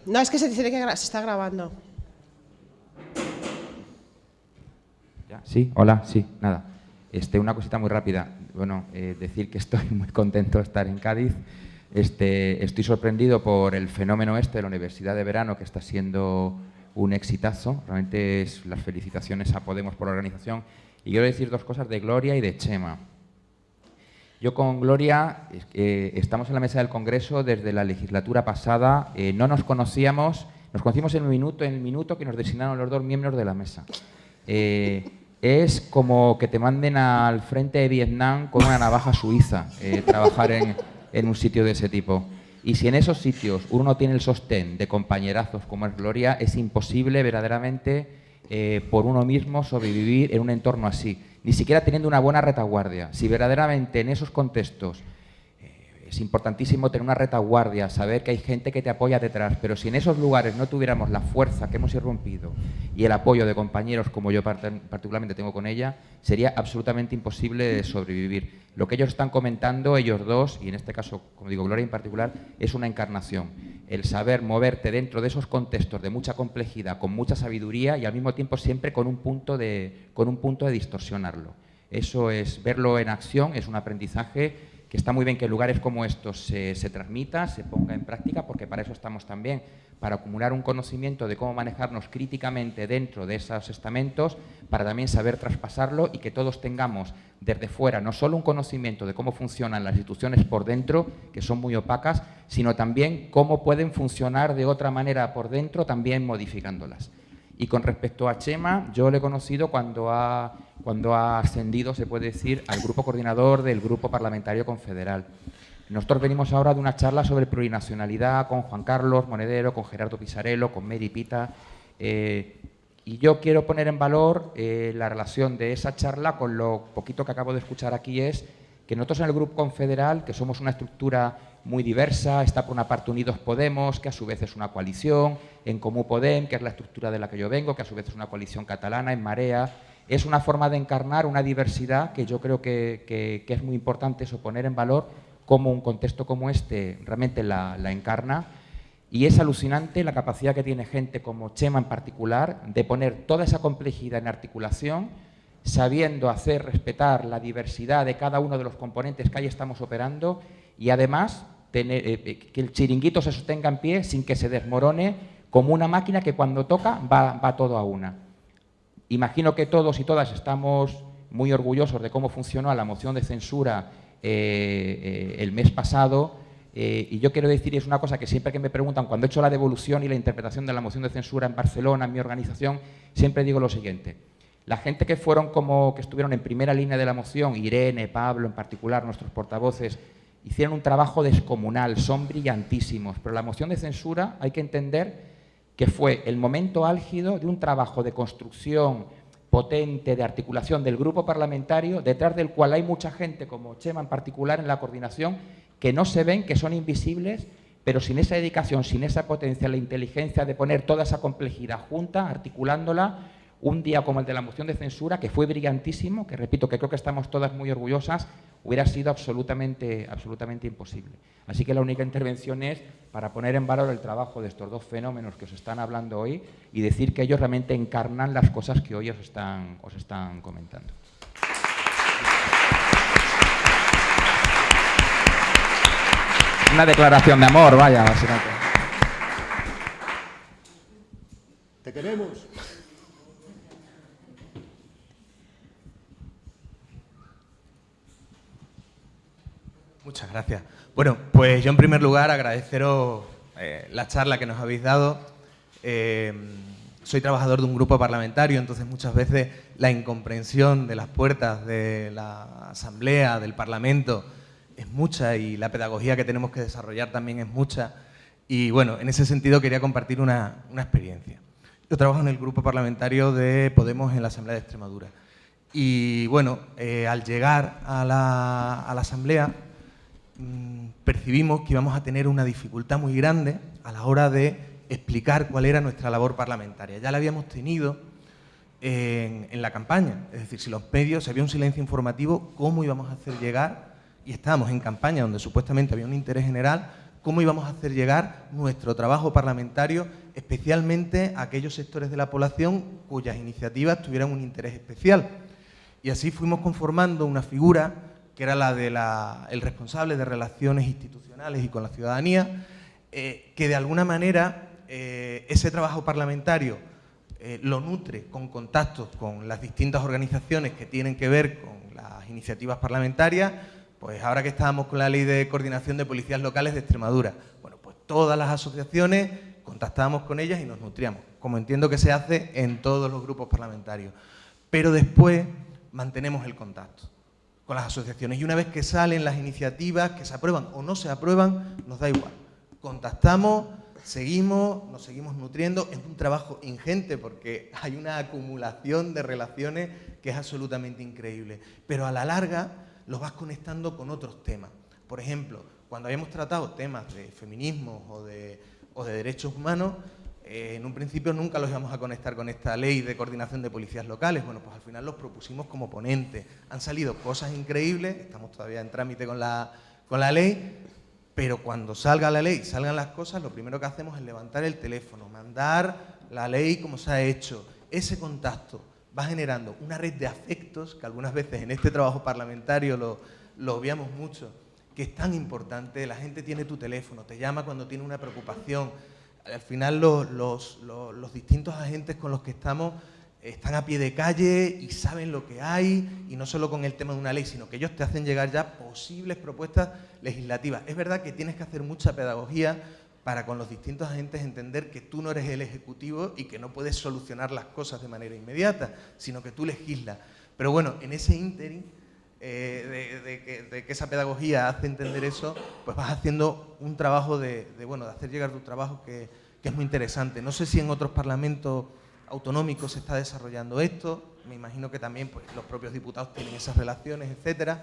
No, es que se dice que se está grabando. Sí, hola, sí, nada. Este, una cosita muy rápida. Bueno, eh, decir que estoy (laughs) muy contento de estar en Cádiz. Este, estoy sorprendido por el fenómeno este de la Universidad de Verano, que está siendo un exitazo. Realmente las felicitaciones a Podemos por la organización. Y quiero decir dos cosas de Gloria y de Chema. Yo con Gloria eh, estamos en la mesa del Congreso desde la legislatura pasada. Eh, no nos conocíamos, nos conocimos en minuto, en el minuto que nos designaron los dos miembros de la mesa. Es como que te manden al frente de Vietnam con una navaja suiza, trabajar en, un sitio de ese tipo. Y si en esos sitios uno tiene el sostén de compañerazos como es Gloria, es imposible verdaderamente por uno mismo sobrevivir en un entorno así ni siquiera teniendo una buena retaguardia. Si verdaderamente en esos contextos eh, es importantísimo tener una retaguardia, saber que hay gente que te apoya detrás, pero si en esos lugares no tuviéramos la fuerza que hemos irrumpido y el apoyo de compañeros como yo particularmente tengo con ella, sería absolutamente imposible sobrevivir. Lo que ellos están comentando, ellos dos, y en este caso, como digo, Gloria en particular, es una encarnación el saber moverte dentro de esos contextos de mucha complejidad, con mucha sabiduría y al mismo tiempo siempre con un punto de, con un punto de distorsionarlo. Eso es, verlo en acción es un aprendizaje que está muy bien que lugares como estos se, se transmita, se ponga en práctica, porque para eso estamos también, para acumular un conocimiento de cómo manejarnos críticamente dentro de esos estamentos, para también saber traspasarlo y que todos tengamos desde fuera no solo un conocimiento de cómo funcionan las instituciones por dentro, que son muy opacas, sino también cómo pueden funcionar de otra manera por dentro, también modificándolas. Y con respecto a Chema, yo le he conocido cuando ha, cuando ha ascendido, se puede decir, al grupo coordinador del Grupo Parlamentario Confederal. Nosotros venimos ahora de una charla sobre plurinacionalidad con Juan Carlos Monedero, con Gerardo Pisarello, con Mary Pita. Eh, y yo quiero poner en valor eh, la relación de esa charla con lo poquito que acabo de escuchar aquí es que nosotros en el Grupo Confederal, que somos una estructura muy diversa, está por una parte Unidos Podemos, que a su vez es una coalición, en Comú Podem, que es la estructura de la que yo vengo, que a su vez es una coalición catalana, en Marea, es una forma de encarnar una diversidad que yo creo que, es muy importante eso, poner en valor cómo un contexto como este realmente la, encarna y es alucinante la capacidad que tiene gente como Chema en particular de poner toda esa complejidad en articulación, sabiendo hacer respetar la diversidad de cada uno de los componentes que ahí estamos operando y además eh, eh, que el chiringuito se sostenga en pie sin que se desmorone como una máquina que cuando toca va todo a una. Imagino que todos y todas estamos muy orgullosos de cómo funcionó la moción de censura eh, eh, el mes pasado. Eh, y yo quiero decir, es una cosa que siempre que me preguntan, cuando he hecho la devolución y la interpretación de la moción de censura en Barcelona, en mi organización, siempre digo lo siguiente. La gente que fueron como que estuvieron en primera línea de la moción, Irene, Pablo en particular, nuestros portavoces, hicieron un trabajo descomunal, son brillantísimos, pero la moción de censura hay que entender que fue el momento álgido de un trabajo de construcción, potente de articulación del grupo parlamentario, detrás del cual hay mucha gente, como Chema en particular, en la coordinación, que no se ven, que son invisibles, pero sin esa dedicación, sin esa potencia, la inteligencia de poner toda esa complejidad junta, articulándola, un día como el de la moción de censura, que fue brillantísimo, que repito, que creo que estamos todas muy orgullosas, hubiera sido absolutamente, absolutamente imposible. Así que la única intervención es para poner en valor el trabajo de estos dos fenómenos que os están hablando hoy y decir que ellos realmente encarnan las cosas que hoy os están, os están comentando. Una declaración de amor, vaya, básicamente. Te queremos. Muchas gracias. Bueno, pues yo en primer lugar agradeceros eh, la charla que nos habéis dado. Eh, soy trabajador de un grupo parlamentario, entonces muchas veces la incomprensión de las puertas de la Asamblea, del Parlamento, es mucha y la pedagogía que tenemos que desarrollar también es mucha. Y bueno, en ese sentido quería compartir una, experiencia. Yo trabajo en el grupo parlamentario de Podemos en la Asamblea de Extremadura. Y bueno, eh, al llegar a la, a la Asamblea Mm, percibimos que íbamos a tener una dificultad muy grande a la hora de explicar cuál era nuestra labor parlamentaria. Ya la habíamos tenido en, la campaña, es decir, si los medios, si había un silencio informativo, ¿cómo íbamos a hacer llegar? Y estábamos en campaña donde supuestamente había un interés general, ¿cómo íbamos a hacer llegar nuestro trabajo parlamentario, especialmente a aquellos sectores de la población cuyas iniciativas tuvieran un interés especial? Y así fuimos conformando una figura que era la del responsable de relaciones institucionales y con la ciudadanía, eh, que de alguna manera eh, ese trabajo parlamentario eh, lo nutre con contactos con las distintas organizaciones que tienen que ver con las iniciativas parlamentarias, pues ahora que estábamos con la ley de coordinación de policías locales de Extremadura, bueno, pues todas las asociaciones contactábamos con ellas y nos nutríamos, como entiendo que se hace en todos los grupos parlamentarios. Pero después mantenemos el contacto con las asociaciones. Y una vez que salen las iniciativas, que se aprueban o no se aprueban, nos da igual. Contactamos, seguimos, nos seguimos nutriendo. Es un trabajo ingente porque (laughs) hay una acumulación de relaciones que es absolutamente increíble. Pero a la larga los vas conectando con otros temas. Por ejemplo, cuando habíamos tratado temas de feminismo o de, o de derechos humanos, eh, en un principio nunca los íbamos a conectar con esta ley de coordinación de policías locales. Bueno, pues al final los propusimos como ponente. Han salido cosas increíbles, estamos todavía en trámite con la, con la ley, pero cuando salga la ley, salgan las cosas, lo primero que hacemos es levantar el teléfono, mandar la ley como se ha hecho. Ese contacto va generando una red de afectos, que algunas veces en este trabajo parlamentario lo, lo obviamos mucho, que es tan importante. La gente tiene tu teléfono, te llama cuando tiene una preocupación, al final los, distintos agentes con los que estamos están a pie de calle y saben lo que hay, y no solo con el tema de una ley, sino que ellos te hacen llegar ya posibles propuestas legislativas. Es verdad que tienes que hacer mucha pedagogía para con los distintos agentes entender que tú no eres el ejecutivo y que no puedes solucionar las cosas de manera inmediata, sino que tú legislas. Pero bueno, en ese ínterin eh, de, que, esa pedagogía hace entender eso, pues vas haciendo un trabajo de, bueno, de hacer llegar tu trabajo que, es muy interesante. No sé si en otros parlamentos autonómicos se está desarrollando esto, me imagino que también pues, los propios diputados tienen esas relaciones, etcétera,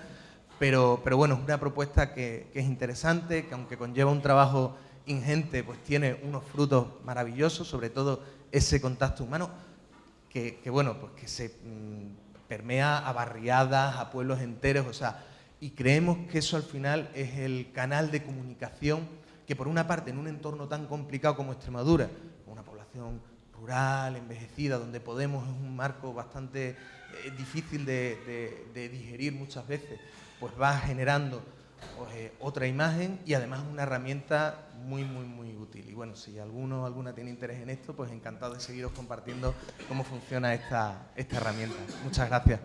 pero, pero bueno, es una propuesta que, es interesante, que aunque conlleva un trabajo ingente, pues tiene unos frutos maravillosos, sobre todo ese contacto humano, que, bueno, pues que se mm, permea a barriadas, a pueblos enteros, o sea, y creemos que eso al final es el canal de comunicación que por una parte en un entorno tan complicado como Extremadura, una población rural, envejecida, donde Podemos es un marco bastante eh, difícil de, digerir muchas veces, pues va generando otra imagen y además una herramienta muy, muy, muy útil. Y bueno, si alguno o alguna tiene interés en esto, pues encantado de seguiros compartiendo cómo funciona esta, esta herramienta. Muchas gracias.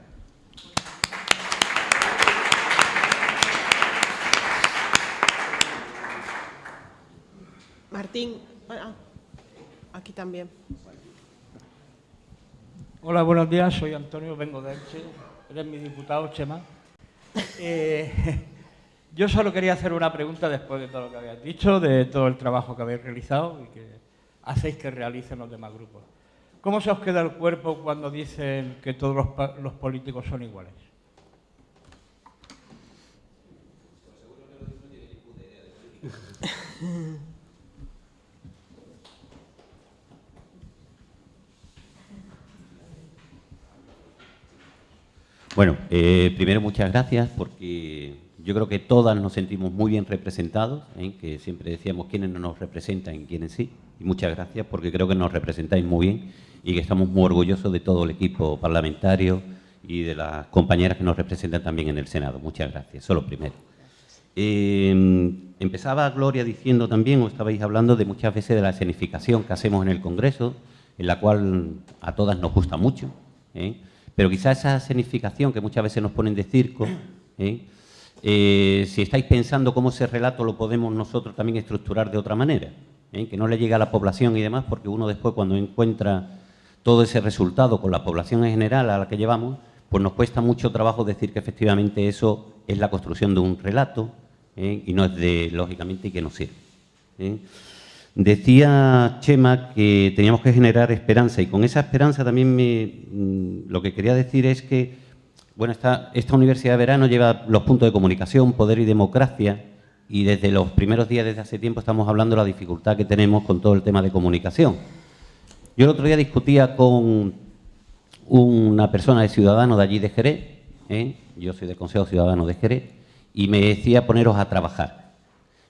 Martín, ah, aquí también. Hola, buenos días, soy Antonio, vengo de Elche, eres mi diputado, Chema. (laughs) Eh, yo solo quería hacer una pregunta después de todo lo que habéis dicho, de todo el trabajo que habéis realizado y que hacéis que realicen los demás grupos. ¿Cómo se os queda el cuerpo cuando dicen que todos los, políticos son iguales? Bueno, eh, primero muchas gracias porque yo creo que todas nos sentimos muy bien representados, ¿eh? que siempre decíamos quiénes no nos representan y quiénes sí. Y muchas gracias porque creo que nos representáis muy bien y que estamos muy orgullosos de todo el equipo parlamentario y de las compañeras que nos representan también en el Senado. Muchas gracias. Eso lo primero. Eh, empezaba Gloria diciendo también, o estabais hablando de muchas veces de la escenificación que hacemos en el Congreso, en la cual a todas nos gusta mucho. ¿eh? Pero quizá esa escenificación que muchas veces nos ponen de circo, ¿eh? Eh, si estáis pensando cómo ese relato lo podemos nosotros también estructurar de otra manera, ¿eh? que no le llegue a la población y demás, porque uno después cuando encuentra todo ese resultado con la población en general a la que llevamos, pues nos cuesta mucho trabajo decir que efectivamente eso es la construcción de un relato y no es de, lógicamente, que nos sirve. Decía Chema que teníamos que generar esperanza y con esa esperanza también mm, lo que quería decir es que bueno, esta, Universidad de Verano lleva los puntos de comunicación, poder y democracia y desde los primeros días, desde hace tiempo, estamos hablando de la dificultad que tenemos con todo el tema de comunicación. Yo el otro día discutía con una persona de Ciudadanos de allí de Jerez, ¿eh? yo soy del Consejo Ciudadano de Jerez, y me decía poneros a trabajar.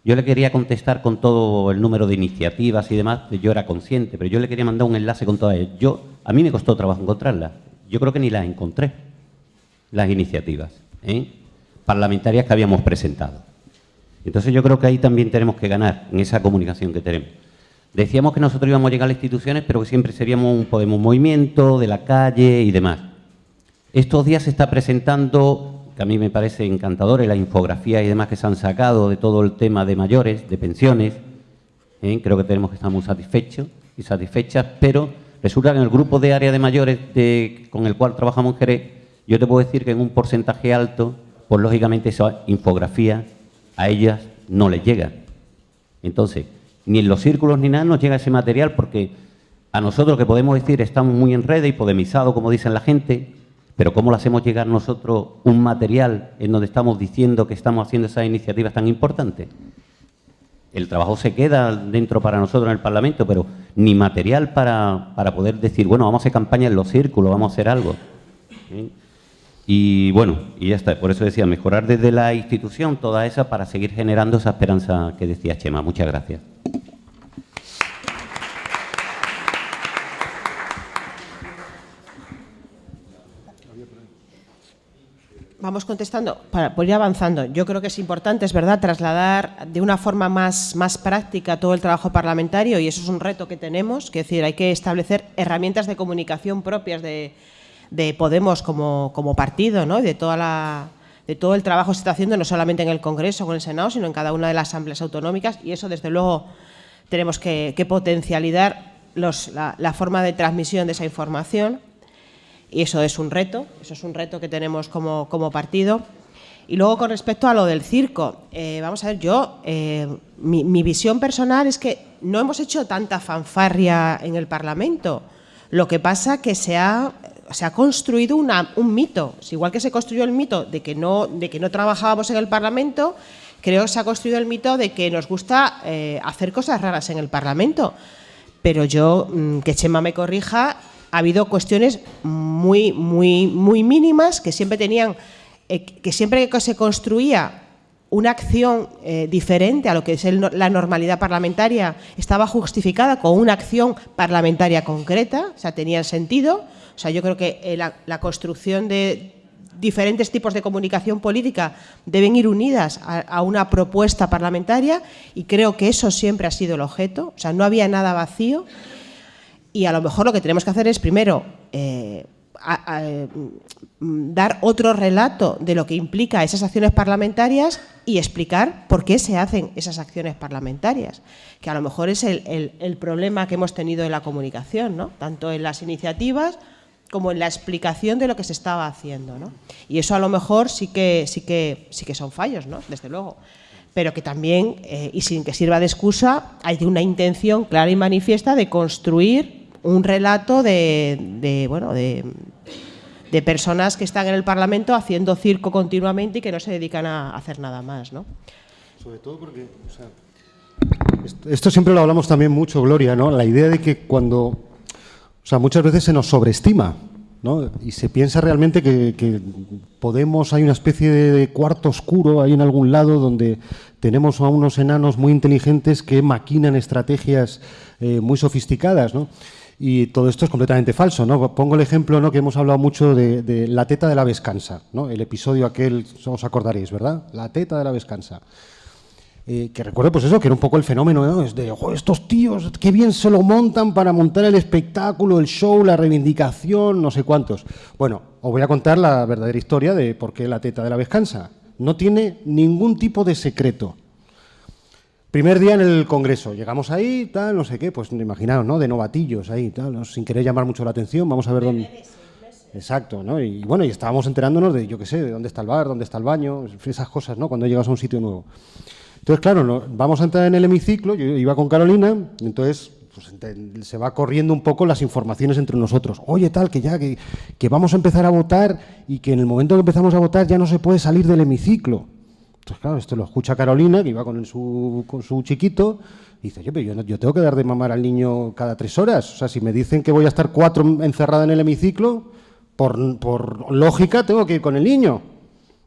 Yo le quería contestar con todo el número de iniciativas y demás, yo era consciente, pero yo le quería mandar un enlace con todas ellas. Yo, a mí me costó trabajo encontrarlas. Yo creo que ni las encontré, las iniciativas ¿eh? parlamentarias que habíamos presentado. Entonces yo creo que ahí también tenemos que ganar en esa comunicación que tenemos. Decíamos que nosotros íbamos a llegar a las instituciones, pero que siempre seríamos un Podemos Movimiento, de la calle y demás. Estos días se está presentando que a mí me parece encantador, y la infografía y demás que se han sacado de todo el tema de mayores, de pensiones. ¿eh? Creo que tenemos que estar muy satisfechos y satisfechas, pero resulta que en el grupo de área de mayores con el cual trabajamos en Jerez, yo te puedo decir que en un porcentaje alto, pues lógicamente esa infografía a ellas no les llega. Entonces, ni en los círculos ni nada nos llega ese material porque a nosotros que podemos decir estamos muy en red y podemizados, como dicen la gente, pero ¿cómo le hacemos llegar nosotros un material en donde estamos diciendo que estamos haciendo esas iniciativas tan importantes? El trabajo se queda dentro para nosotros en el Parlamento, pero ni material para, poder decir, bueno, vamos a hacer campaña en los círculos, vamos a hacer algo. Y bueno, y ya está. Por eso decía, mejorar desde la institución toda esa para seguir generando esa esperanza que decía Chema. Muchas gracias. Vamos contestando, para ir avanzando. Yo creo que es importante, es verdad, trasladar de una forma más, más práctica todo el trabajo parlamentario y eso es un reto que tenemos, que decir, hay que establecer herramientas de comunicación propias de, Podemos como, como partido, ¿no? de, toda la, de todo el trabajo que se está haciendo, no solamente en el Congreso en el Senado, sino en cada una de las asambleas autonómicas y eso, desde luego, tenemos que, potencializar la, la forma de transmisión de esa información y eso es un reto, eso es un reto que tenemos como, partido. Y luego con respecto a lo del circo, eh, vamos a ver, yo, eh, mi, visión personal es que no hemos hecho tanta fanfarria en el Parlamento. Lo que pasa que se ha, se ha construido un mito. Igual que se construyó el mito de que, no, de que no trabajábamos en el Parlamento, creo que se ha construido el mito de que nos gusta eh, hacer cosas raras en el Parlamento. Pero yo, mm, que Chema me corrija, ha habido cuestiones muy, muy, muy mínimas que siempre tenían, eh, que siempre que se construía una acción eh, diferente a lo que es la normalidad parlamentaria estaba justificada con una acción parlamentaria concreta, o sea, tenía sentido. O sea, yo creo que eh, la, construcción de diferentes tipos de comunicación política deben ir unidas a, una propuesta parlamentaria y creo que eso siempre ha sido el objeto, o sea, no había nada vacío y a lo mejor lo que tenemos que hacer es primero eh, mm, dar otro relato de lo que implica esas acciones parlamentarias y explicar por qué se hacen esas acciones parlamentarias, que a lo mejor es el, problema que hemos tenido en la comunicación, ¿no? tanto en las iniciativas como en la explicación de lo que se estaba haciendo. ¿no? Y eso a lo mejor sí que, sí que, sí que son fallos, ¿no? desde luego pero que también, eh, y sin que sirva de excusa, hay una intención clara y manifiesta de construir un relato de, bueno, de, personas que están en el Parlamento haciendo circo continuamente y que no se dedican a hacer nada más. ¿no? Sobre todo porque Esto siempre lo hablamos también mucho, Gloria, ¿no? La idea de que cuando, o sea, muchas veces se nos sobreestima, ¿no? Y se piensa realmente que, Podemos, hay una especie de cuarto oscuro ahí en algún lado donde tenemos a unos enanos muy inteligentes que maquinan estrategias eh, muy sofisticadas, ¿no? Y todo esto es completamente falso. ¿no? Pongo el ejemplo ¿no? que hemos hablado mucho de, la teta de la vescansa, ¿no? el episodio aquel, os acordaréis, ¿verdad? La teta de la vescansa. Eh, que recuerdo pues eso, que era un poco el fenómeno ¿no? es de estos tíos, qué bien se lo montan para montar el espectáculo, el show, la reivindicación, no sé cuántos. Bueno, os voy a contar la verdadera historia de por qué la teta de la vescansa. No tiene ningún tipo de secreto. Primer día en el Congreso, llegamos ahí, tal, no sé qué, pues imaginaos, ¿no? De novatillos ahí, tal, sin querer llamar mucho la atención, vamos a ver dónde... Exacto, ¿no? Y bueno, y estábamos enterándonos de, yo qué sé, de dónde está el bar, dónde está el baño, esas cosas, ¿no? Cuando llegas a un sitio nuevo. Entonces, claro, vamos a entrar en el hemiciclo, yo iba con Carolina, entonces pues, se va corriendo un poco las informaciones entre nosotros. Oye, tal, que ya, que, vamos a empezar a votar y que en el momento que empezamos a votar ya no se puede salir del hemiciclo. Entonces, claro, esto lo escucha Carolina, que iba con su, con su chiquito, y dice, yo, pero yo, tengo que dar de mamar al niño cada tres horas. O sea, si me dicen que voy a estar cuatro encerrada en el hemiciclo, por lógica tengo que ir con el niño.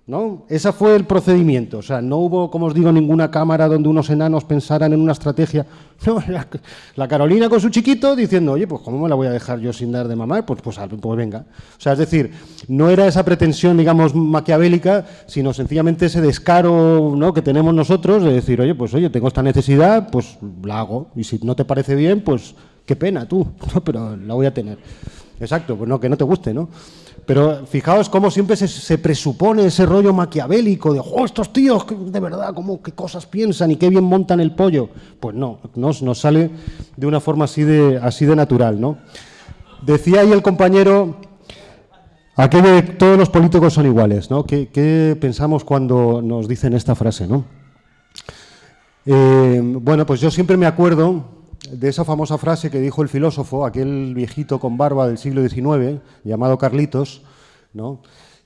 ¿No? Ese fue el procedimiento. O sea, no hubo, como os digo, ninguna cámara donde unos enanos pensaran en una estrategia. (laughs) No, la, Carolina con su chiquito diciendo, oye, pues ¿cómo me la voy a dejar yo sin dar de mamar? Pues, pues, pues venga. O sea, es decir, no era esa pretensión, digamos, maquiavélica, sino sencillamente ese descaro ¿no? que tenemos nosotros de decir, oye, pues oye, tengo esta necesidad, pues la hago. Y si no te parece bien, pues qué pena tú, (laughs) pero la voy a tener. Exacto, pues no, que no te guste, ¿no? Pero fijaos cómo siempre se, presupone ese rollo maquiavélico de, oh, estos tíos, de verdad, cómo, qué cosas piensan y qué bien montan el pollo. Pues no, nos, nos sale de una forma así de, así de natural, ¿no? Decía ahí el compañero, aquello de todos los políticos son iguales, ¿no? ¿Qué, pensamos cuando nos dicen esta frase, no? Eh, bueno, pues yo siempre me acuerdo de esa famosa frase que dijo el filósofo, aquel viejito con barba del siglo XIX, llamado Carlitos, ¿no?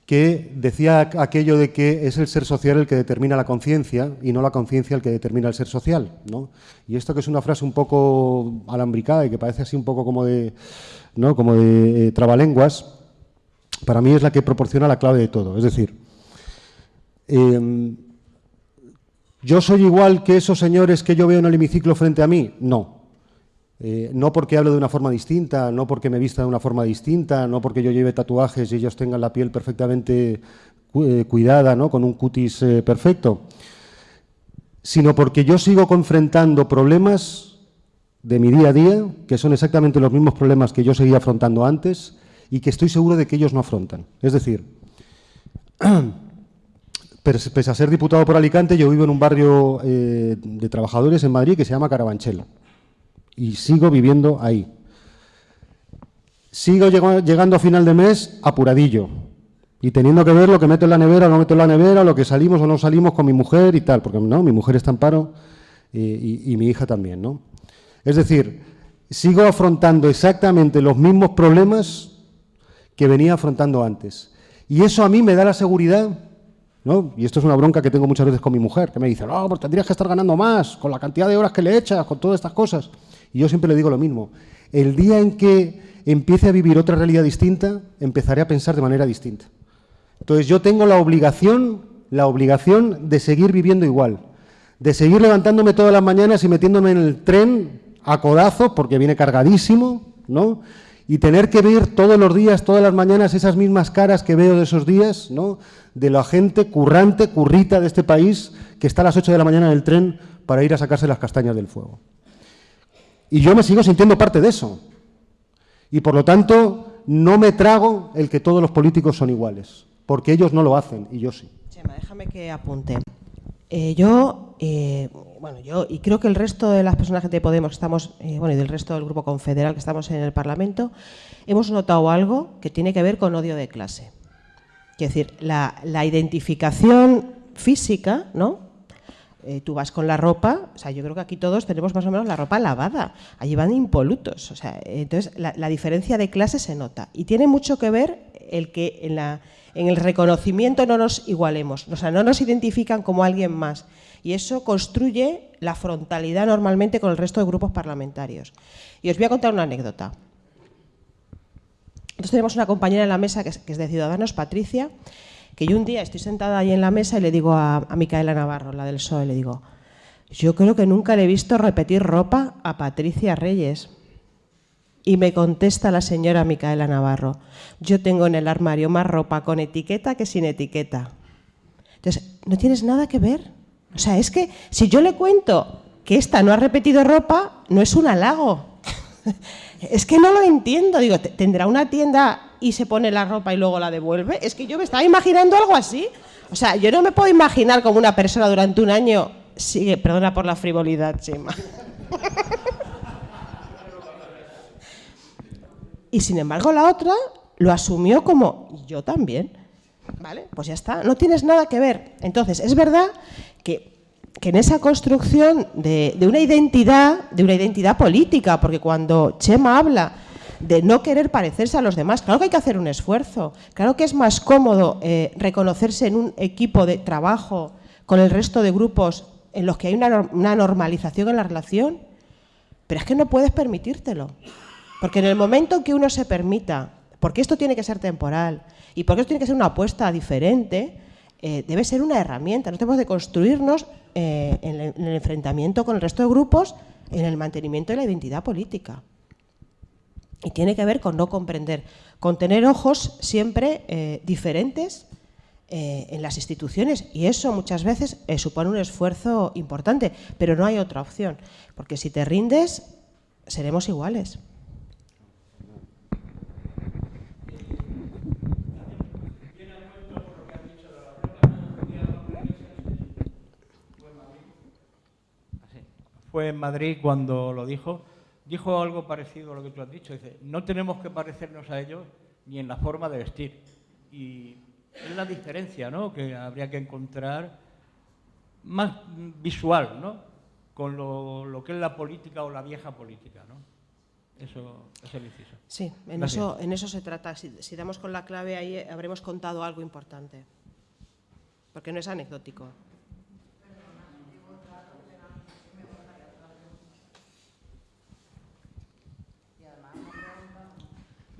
que decía aquello de que es el ser social el que determina la conciencia y no la conciencia el que determina el ser social. Y esto que es una frase un poco alambricada y que parece así un poco como de, ¿no? como de eh, trabalenguas, para mí es la que proporciona la clave de todo. Es decir, em, ¿yo soy igual que esos señores que yo veo en el hemiciclo frente a mí? No. Eh, no porque hable de una forma distinta, no porque me vista de una forma distinta, no porque yo lleve tatuajes y ellos tengan la piel perfectamente eh, cuidada, ¿no? con un cutis eh, perfecto, sino porque yo sigo confrontando problemas de mi día a día, que son exactamente los mismos problemas que yo seguía afrontando antes y que estoy seguro de que ellos no afrontan. Es decir, (clears throat) pese a ser diputado por Alicante, yo vivo en un barrio de trabajadores en Madrid que se llama Carabanchel y sigo viviendo ahí. Sigo llegando a final de mes apuradillo y teniendo que ver lo que meto en la nevera o no meto en la nevera, lo que salimos o no salimos con mi mujer y tal, porque no, mi mujer está en paro y, mi hija también, ¿no? Es decir, sigo afrontando exactamente los mismos problemas que venía afrontando antes. Y eso a mí me da la seguridad, ¿no? Y esto es una bronca que tengo muchas veces con mi mujer, que me dice, no, pues tendrías que estar ganando más, con la cantidad de horas que le echas, con todas estas cosas. Y yo siempre le digo lo mismo. El día en que empiece a vivir otra realidad distinta, empezaré a pensar de manera distinta. Entonces yo tengo la obligación, la obligación de seguir viviendo igual, de seguir levantándome todas las mañanas y metiéndome en el tren a codazo, porque viene cargadísimo, ¿no? Y tener que ver todos los días, todas las mañanas, esas mismas caras que veo de esos días, ¿no? De la gente currante, currita de este país, que está a las 8 de la mañana en el tren para ir a sacarse las castañas del fuego. Y yo me sigo sintiendo parte de eso. Y por lo tanto, no me trago el que todos los políticos son iguales, porque ellos no lo hacen y yo sí. Chema, déjame que apunte. Eh, yo, eh, bueno, yo y creo que el resto de las personas de Podemos que estamos, eh, bueno, y del resto del grupo confederal que estamos en el Parlamento, hemos notado algo que tiene que ver con odio de clase. Es decir, la, la identificación física, ¿no? Eh, tú vas con la ropa, o sea, yo creo que aquí todos tenemos más o menos la ropa lavada, allí van impolutos, o sea, entonces la, diferencia de clase se nota y tiene mucho que ver el que en, el reconocimiento no nos igualemos, o sea, no nos identifican como alguien más. Y eso construye la frontalidad normalmente con el resto de grupos parlamentarios. Y os voy a contar una anécdota. Nosotros tenemos una compañera en la mesa que es, de Ciudadanos, Patricia, que yo un día estoy sentada ahí en la mesa y le digo a, Micaela Navarro, la del PSOE, le digo, yo creo que nunca le he visto repetir ropa a Patricia Reyes. Y me contesta la señora Micaela Navarro, yo tengo en el armario más ropa con etiqueta que sin etiqueta. Entonces, no tienes nada que ver. O sea, es que si yo le cuento que esta no ha repetido ropa, no es un halago. (laughs) es que no lo entiendo. Digo, ¿tendrá una tienda y se pone la ropa y luego la devuelve? Es que yo me estaba imaginando algo así. O sea, yo no me puedo imaginar como una persona durante un año sigue, perdona por la frivolidad, Chema. y sin embargo la otra lo asumió como yo también. ¿Vale? Pues ya está, no tienes nada que ver. Entonces, es verdad que, en esa construcción de, una identidad, de una identidad política, porque cuando Chema habla de no querer parecerse a los demás, claro que hay que hacer un esfuerzo, claro que es más cómodo eh, reconocerse en un equipo de trabajo con el resto de grupos en los que hay una, una normalización en la relación, pero es que no puedes permitírtelo. Porque en el momento que uno se permita, porque esto tiene que ser temporal y porque esto tiene que ser una apuesta diferente, eh, debe ser una herramienta. No tenemos de construirnos eh, en, el, enfrentamiento con el resto de grupos en el mantenimiento de la identidad política. Y tiene que ver con no comprender, con tener ojos siempre eh, diferentes eh, en las instituciones y eso muchas veces eh, supone un esfuerzo importante, pero no hay otra opción, porque si te rindes, seremos iguales. Fue en Madrid cuando lo dijo, dijo algo parecido a lo que tú has dicho, dice, no tenemos que parecernos a ellos ni en la forma de vestir. Y es la diferencia ¿no? que habría que encontrar más visual ¿no? con lo, que es la política o la vieja política. ¿no? Eso es el inciso. Sí, en eso, en eso se trata. Si, si damos con la clave ahí habremos contado algo importante, porque no es anecdótico.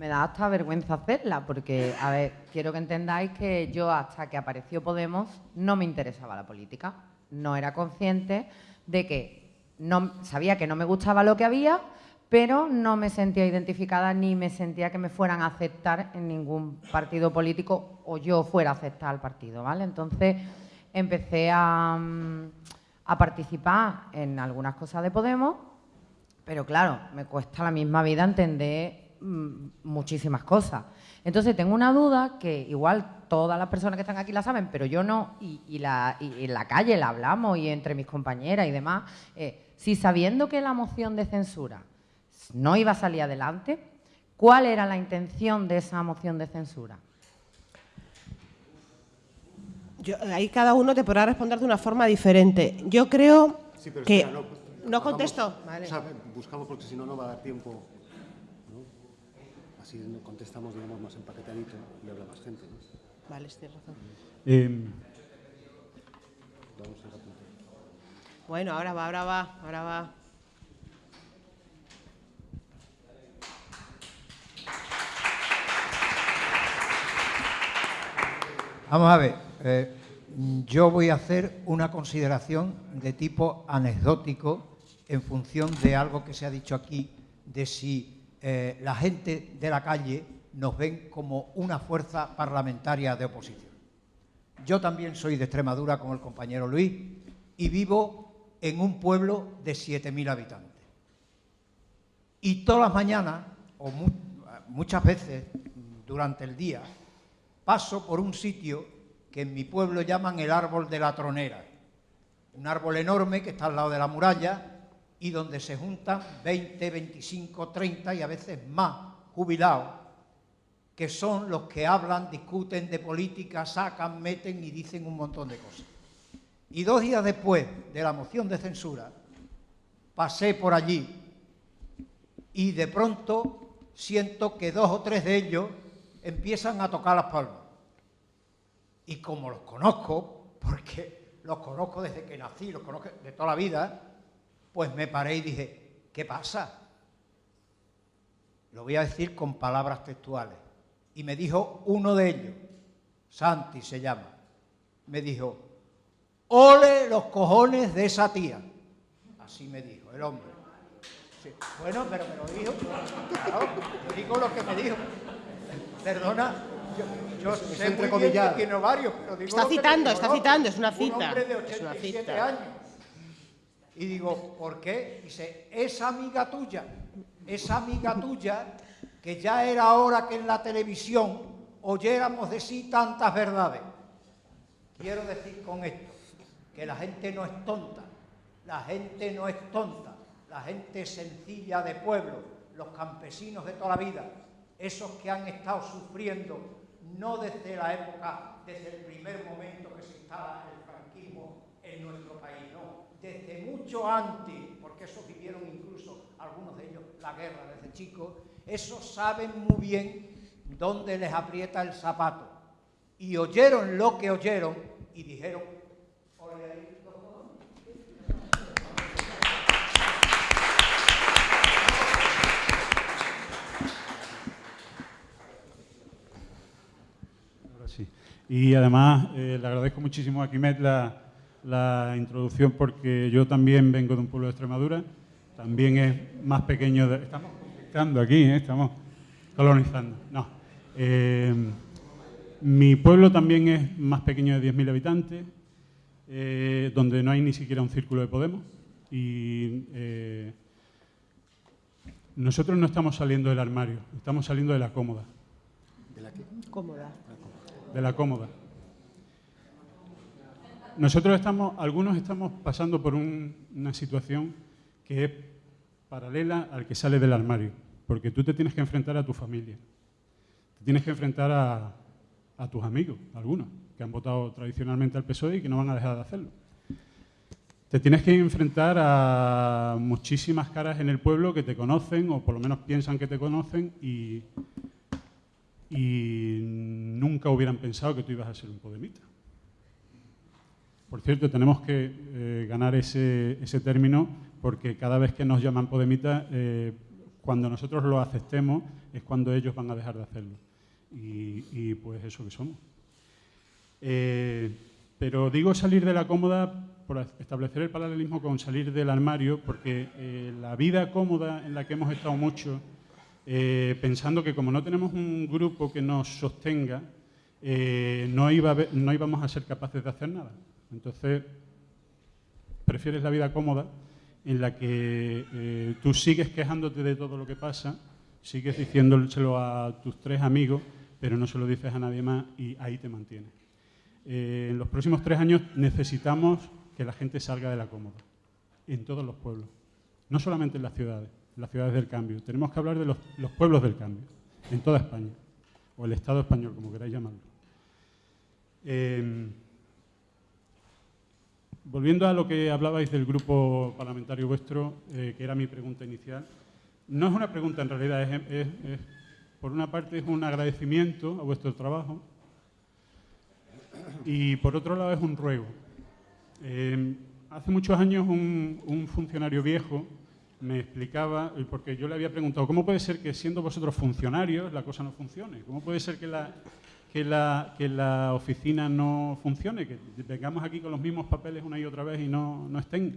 Me da hasta vergüenza hacerla, porque, a ver, quiero que entendáis que yo hasta que apareció Podemos no me interesaba la política. No era consciente de que no, sabía que no me gustaba lo que había, pero no me sentía identificada ni me sentía que me fueran a aceptar en ningún partido político o yo fuera a aceptar al partido, ¿vale? Entonces empecé a, mm, participar en algunas cosas de Podemos, pero claro, me cuesta la misma vida entender muchísimas cosas. Entonces tengo una duda que igual todas las personas que están aquí la saben, pero yo no, y, la, en la calle la hablamos y entre mis compañeras y demás, eh, si sabiendo que la moción de censura no iba a salir adelante, ¿cuál era la intención de esa moción de censura? ahí cada uno te podrá responder de una forma diferente. Yo creo que... no, contesto. buscamos porque si no, no va a dar tiempo así contestamos, digamos, más empaquetadito y habla más gente. ¿no? Vale, tienes razón. Eh, bueno, ahora va, ahora va, ahora va. Vamos a ver, eh, yo voy a hacer una consideración de tipo anecdótico en función de algo que se ha dicho aquí, de si eh, la gente de la calle nos ven como una fuerza parlamentaria de oposición. Yo también soy de Extremadura, como el compañero Luis, y vivo en un pueblo de 7.000 habitantes. Y todas las mañanas, o muchas veces durante el día, paso por un sitio que en mi pueblo llaman el árbol de la tronera. Un árbol enorme que está al lado de la muralla y donde se juntan 20, 25, 30 y a veces más jubilados, que son los que hablan, discuten de política, sacan, meten y dicen un montón de cosas. Y dos días después de la moción de censura, pasé por allí y de pronto siento que dos o tres de ellos empiezan a tocar las palmas. Y como los conozco, porque los conozco desde que nací, los conozco de toda la vida, pues me paré y dije, ¿qué pasa? Lo voy a decir con palabras textuales. Y me dijo uno de ellos, Santi se llama, me dijo, ole los cojones de esa tía. Así me dijo el hombre. Bueno, pero me lo dijo. Claro, yo digo lo que me dijo. Perdona, yo, yo sé muy bien que tiene varios, pero digo Está lo que me citando, está citando, es una Un cita, hombre de es una 87 cita. años. Y digo, ¿por qué? Dice, esa amiga tuya, esa amiga tuya, que ya era hora que en la televisión oyéramos de sí tantas verdades. Quiero decir con esto, que la gente no es tonta, la gente no es tonta, la gente sencilla de pueblo, los campesinos de toda la vida, esos que han estado sufriendo, no desde la época, desde el primer momento que se instala el franquismo en nuestro país, no, desde mucho antes, porque esos vivieron incluso, algunos de ellos, la guerra desde chicos, esos saben muy bien dónde les aprieta el zapato. Y oyeron lo que oyeron y dijeron, sí. Y además eh, le agradezco muchísimo a Quimet la, la introducción porque yo también vengo de un pueblo de Extremadura, también es más pequeño de... Estamos conquistando aquí, ¿eh? estamos colonizando. No. Eh, mi pueblo también es más pequeño de 10.000 habitantes, eh, donde no hay ni siquiera un círculo de Podemos. Y eh, nosotros no estamos saliendo del armario, estamos saliendo de la cómoda. Cómoda. de la cómoda. Nosotros estamos, algunos estamos pasando por un- una situación que es paralela al que sale del armario, porque tú te tienes que enfrentar a tu familia, te tienes que enfrentar a, tus amigos, algunos, que han votado tradicionalmente al PSOE y que no van a dejar de hacerlo. Te tienes que enfrentar a muchísimas caras en el pueblo que te conocen, o por lo menos piensan que te conocen, y, y nunca hubieran pensado que tú ibas a ser un podemita. Por cierto, tenemos que eh, ganar ese, término porque cada vez que nos llaman podemita, eh, cuando nosotros lo aceptemos es cuando ellos van a dejar de hacerlo. Y, pues eso que somos. Eh, pero digo salir de la cómoda por establecer el paralelismo con salir del armario, porque eh, la vida cómoda en la que hemos estado mucho, pensando que como no tenemos un grupo que nos sostenga, no, iba no íbamos a ser capaces de hacer nada. Entonces, prefieres la vida cómoda en la que eh, tú sigues quejándote de todo lo que pasa, sigues diciéndoselo a tus tres amigos, pero no se lo dices a nadie más y ahí te mantienes. Eh, en los próximos tres años necesitamos que la gente salga de la cómoda, en todos los pueblos, no solamente en las ciudades, en las ciudades del cambio. Tenemos que hablar de los, los pueblos del cambio, en toda España, o el Estado español, como queráis llamarlo. Eh, volviendo a lo que hablabais del grupo parlamentario vuestro, eh, que era mi pregunta inicial, no es una pregunta en realidad, por una parte es un agradecimiento a vuestro trabajo y por otro lado es un ruego. Eh, hace muchos años un, un funcionario viejo me explicaba, porque yo le había preguntado, ¿cómo puede ser que siendo vosotros funcionarios la cosa no funcione? ¿Cómo puede ser que la, que la, que la oficina no funcione, que vengamos aquí con los mismos papeles una y otra vez y no, no estén?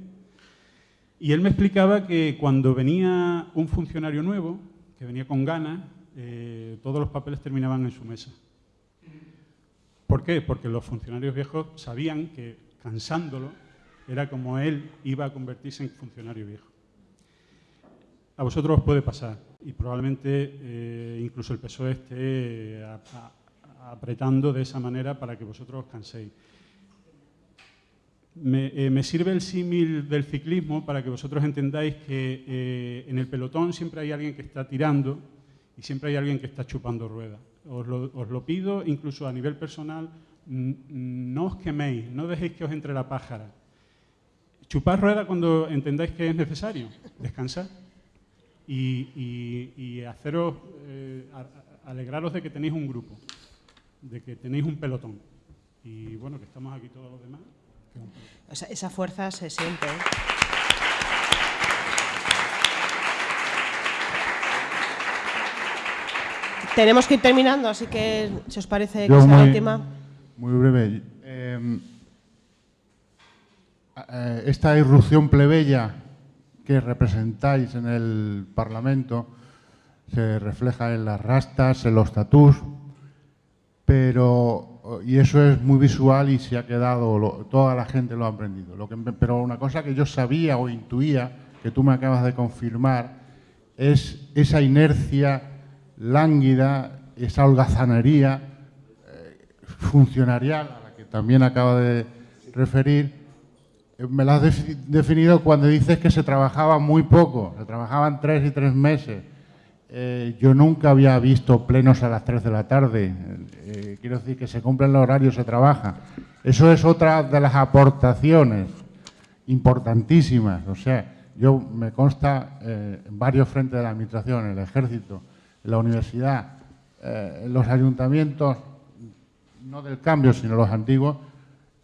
Y él me explicaba que cuando venía un funcionario nuevo, que venía con ganas, eh, todos los papeles terminaban en su mesa. ¿Por qué? Porque los funcionarios viejos sabían que cansándolo era como él iba a convertirse en funcionario viejo. A vosotros os puede pasar y probablemente eh, incluso el PSOE esté apretando de esa manera para que vosotros os canséis. Me, eh, me sirve el símil del ciclismo para que vosotros entendáis que eh, en el pelotón siempre hay alguien que está tirando y siempre hay alguien que está chupando ruedas. Os lo, os lo pido incluso a nivel personal, no os queméis, no dejéis que os entre la pájara. Chupad rueda cuando entendáis que es necesario, descansad y, haceros, eh, alegraros de que tenéis un grupo, de que tenéis un pelotón. Y bueno, que estamos aquí todos los demás. Esa, esa fuerza se siente. ¿eh? Tenemos que ir terminando, así que si os parece que Yo sea la muy- última. Muy breve. Eh, eh, esta irrupción plebeya que representáis en el Parlamento se refleja en las rastas, en los tatús, pero y eso es muy visual y se ha quedado, toda la gente lo ha aprendido. Pero una cosa que yo sabía o intuía, que tú me acabas de confirmar, es esa inercia lánguida, esa holgazanería funcionarial, a la que también acaba de referir, eh, me la has defi- definido cuando dices que se trabajaba muy poco, se trabajaban tres y tres meses. Eh, yo nunca había visto plenos a las tres de la tarde. Eh, quiero decir que se cumplen los horarios, se trabaja. Eso es otra de las aportaciones importantísimas. O sea, yo me consta eh, varios frentes de la administración, el ejército, la universidad, eh, los ayuntamientos, no del cambio, sino los antiguos,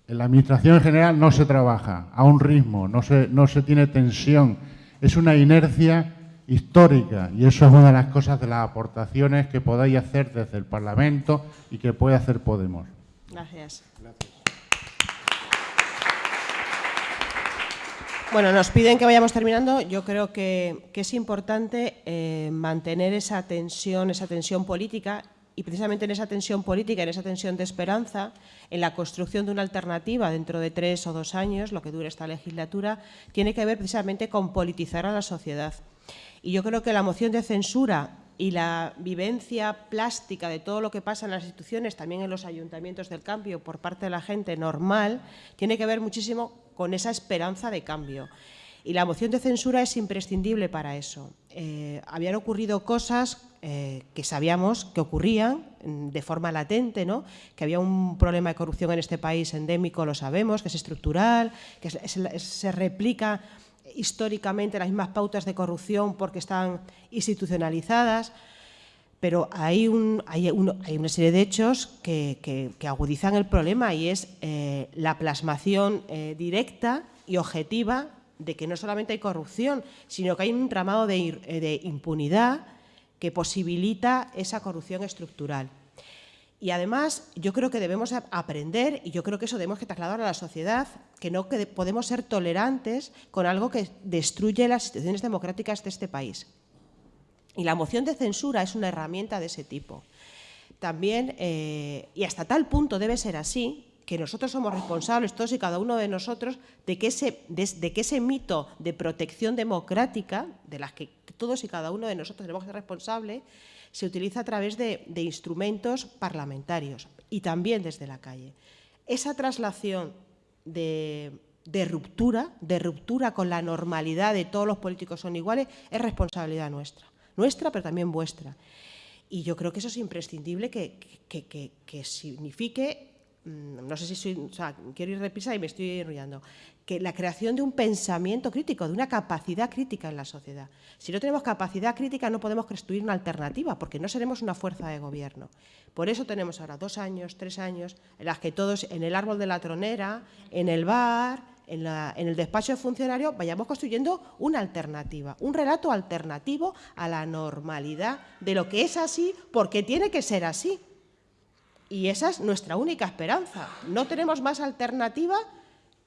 en la administración en general no se trabaja a un ritmo, no se, no se tiene tensión. Es una inercia histórica y eso es una de las cosas de las aportaciones que podáis hacer desde el Parlamento y que puede hacer Podemos. Gracias. Bueno, nos piden que vayamos terminando. Yo creo que, es importante eh, mantener esa tensión, esa tensión política y precisamente en esa tensión política, en esa tensión de esperanza, en la construcción de una alternativa dentro de tres o dos años, lo que dure esta legislatura, tiene que ver precisamente con politizar a la sociedad. Y yo creo que la moción de censura y la vivencia plástica de todo lo que pasa en las instituciones, también en los ayuntamientos del cambio, por parte de la gente normal, tiene que ver muchísimo con esa esperanza de cambio. Y la moción de censura es imprescindible para eso. Eh, habían ocurrido cosas eh, que sabíamos que ocurrían mm, de forma latente, ¿no? que había un problema de corrupción en este país endémico, lo sabemos, que es estructural, que se replica históricamente las mismas pautas de corrupción porque están institucionalizadas, pero hay, un- hay, un- hay una serie de hechos que, agudizan el problema y es eh, la plasmación eh, directa y objetiva de que no solamente hay corrupción, sino que hay un eh, de impunidad que posibilita esa corrupción estructural. Y además, yo creo que debemos aprender, y yo creo que eso debemos que trasladar a la sociedad, que no que podemos ser tolerantes con algo que destruye las instituciones democráticas de este país. Y la moción de censura es una herramienta de ese tipo. También, eh, y hasta tal punto debe ser así, que nosotros somos responsables, todos y cada uno de nosotros, de que ese, de, que ese mito de protección democrática, de las que todos y cada uno de nosotros tenemos que ser responsables, se utiliza a través de, instrumentos parlamentarios y también desde la calle. Esa traslación de, de ruptura, de ruptura con la normalidad de todos los políticos son iguales, es responsabilidad nuestra. Nuestra, pero también vuestra. Y yo creo que eso es imprescindible que, que- que- que signifique, no sé si soy, quiero ir deprisa y me estoy enrollando, que la creación de un pensamiento crítico, de una capacidad crítica en la sociedad. Si no tenemos capacidad crítica no podemos construir una alternativa, porque no seremos una fuerza de gobierno. Por eso tenemos ahora dos años, tres años, en las que todos en el árbol de la tronera, en el bar, en, en el despacho de funcionario, vayamos construyendo una alternativa, un relato alternativo a la normalidad de lo que es así, porque tiene que ser así. Y esa es nuestra única esperanza. No tenemos más alternativa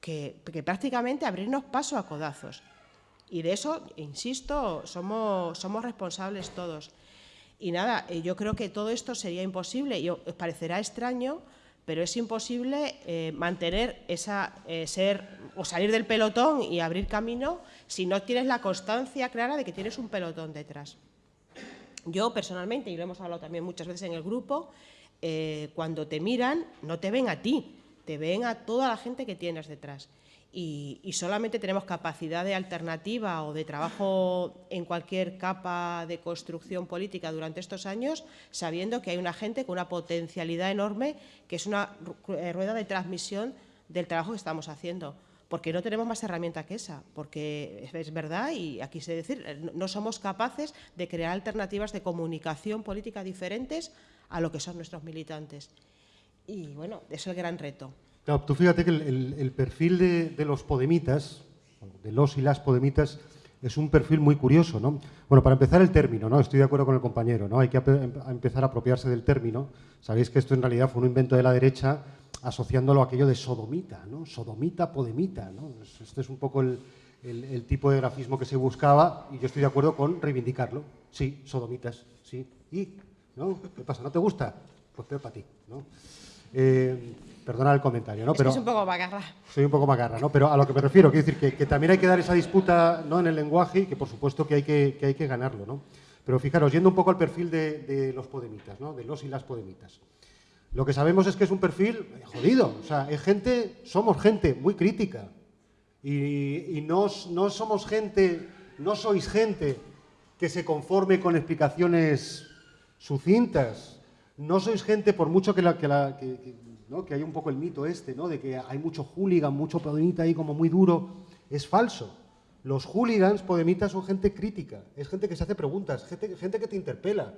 que, que prácticamente abrirnos paso a codazos. Y de eso, insisto, somos, somos responsables todos. Y nada, eh, yo creo que todo esto sería imposible y os parecerá extraño, pero es imposible eh, mantener esa, eh, ser o salir del pelotón y abrir camino si no tienes la constancia clara de que tienes un pelotón detrás. Yo personalmente, y lo hemos hablado también muchas veces en el grupo, eh, cuando te miran no te ven a ti, te ven a toda la gente que tienes detrás. Y, y solamente tenemos capacidad de alternativa o de trabajo en cualquier capa de construcción política durante estos años, sabiendo que hay una gente con una potencialidad enorme, que es una eh, rueda de transmisión del trabajo que estamos haciendo. porque no tenemos más herramienta que esa, porque es verdad y aquí se decir, no somos capaces de crear alternativas de comunicación política diferentes a lo que son nuestros militantes. Y bueno, es el gran reto. Claro, tú fíjate que el, perfil de, los podemitas, de los y las podemitas, es un perfil muy curioso, ¿no? Bueno, para empezar el término, ¿no? Estoy de acuerdo con el compañero, ¿no? Hay que empezar a apropiarse del término. Sabéis que esto en realidad fue un invento de la derecha asociándolo a aquello de sodomita, ¿no? Sodomita, podemita, ¿no? Este es un poco el, tipo de grafismo que se buscaba y yo estoy de acuerdo con reivindicarlo. Sí, sodomitas, sí. ¿Y? ¿No? ¿Qué pasa? ¿No te gusta? Pues peor para ti, ¿no? Eh, perdona el comentario, ¿no? Pero, es un poco macarra. Soy un poco macarra, ¿no? Pero a lo que me refiero, quiero decir que, también hay que dar esa disputa ¿no? en el lenguaje y que por supuesto que hay que, hay que ganarlo, ¿no? Pero fijaros, yendo un poco al perfil de, de los podemitas, ¿no? De los y las podemitas. Lo que sabemos es que es un perfil jodido. O sea, es gente, somos gente muy crítica. Y, no, no, somos gente, no sois gente que se conforme con explicaciones sucintas. No sois gente, por mucho que, la, que, la, que, hay un poco el mito este, ¿no? de que hay mucho hooligan, mucho podemita ahí como muy duro, es falso. Los hooligans podemitas son gente crítica, es gente que se hace preguntas, gente, gente que te interpela.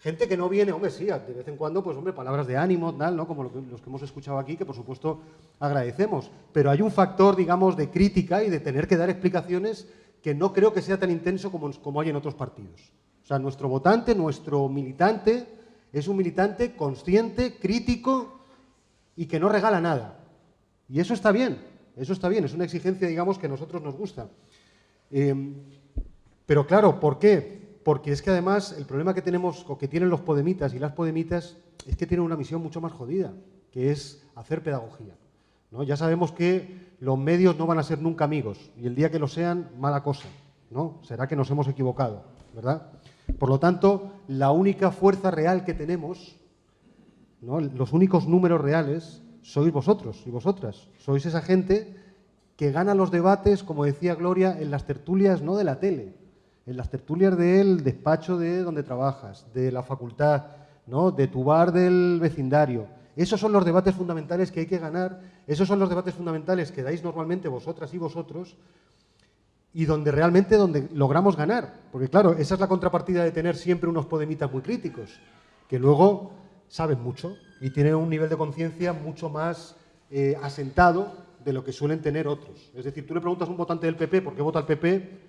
Gente que no viene, hombre, sí, de vez en cuando, pues hombre, palabras de ánimo, tal, ¿no? Como los que hemos escuchado aquí, que por supuesto agradecemos. Pero hay un factor, digamos, de crítica y de tener que dar explicaciones que no creo que sea tan intenso como, como hay en otros partidos. Sea, nuestro votante, nuestro militante, es un militante consciente, crítico y que no regala nada. Y eso está bien, eso está bien, es una exigencia, digamos, que a nosotros nos gusta. Eh, pero claro, ¿por qué? porque es que además el problema que tenemos o que tienen los podemitas y las podemitas es que tienen una misión mucho más jodida, que es hacer pedagogía. ¿no? Ya sabemos que los medios no van a ser nunca amigos y el día que lo sean, mala cosa. ¿no? Será que nos hemos equivocado, ¿verdad? Por lo tanto, la única fuerza real que tenemos, los únicos números reales, sois vosotros y vosotras. Sois esa gente que gana los debates, como decía Gloria, en las tertulias no de la tele, en las tertulias del despacho de donde trabajas, de la facultad, ¿no? de tu bar del vecindario. Esos son los debates fundamentales que hay que ganar, esos son los debates fundamentales que dais normalmente vosotras y vosotros y donde realmente donde logramos ganar. Porque claro, esa es la contrapartida de tener siempre unos podemitas muy críticos, que luego saben mucho y tienen un nivel de conciencia mucho más eh, asentado de lo que suelen tener otros. Es decir, tú le preguntas a un votante del PP por qué vota el PP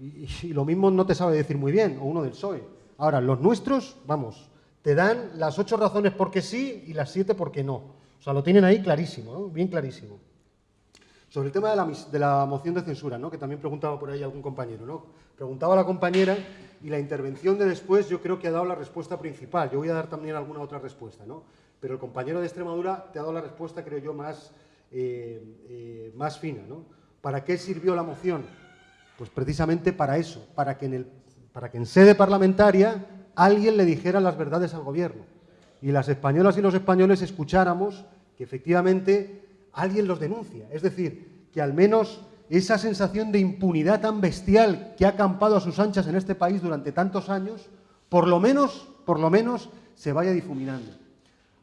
y, lo mismo no te sabe decir muy bien, o uno del PSOE. Ahora, los nuestros, vamos, te dan las ocho razones por qué sí y las siete por qué no. O sea, lo tienen ahí clarísimo, ¿no? bien clarísimo. Sobre el tema de la, de la, moción de censura, ¿no? que también preguntaba por ahí algún compañero. ¿no? Preguntaba la compañera y la intervención de después yo creo que ha dado la respuesta principal. Yo voy a dar también alguna otra respuesta, ¿no? pero el compañero de Extremadura te ha dado la respuesta, creo yo, más, eh, eh, más fina. ¿no? ¿Para qué sirvió la moción? Pues precisamente para eso, para que en, el, para que en sede parlamentaria alguien le dijera las verdades al gobierno y las españolas y los españoles escucháramos que efectivamente alguien los denuncia. Es decir, que al menos esa sensación de impunidad tan bestial que ha acampado a sus anchas en este país durante tantos años, por lo menos, por lo menos, se vaya difuminando.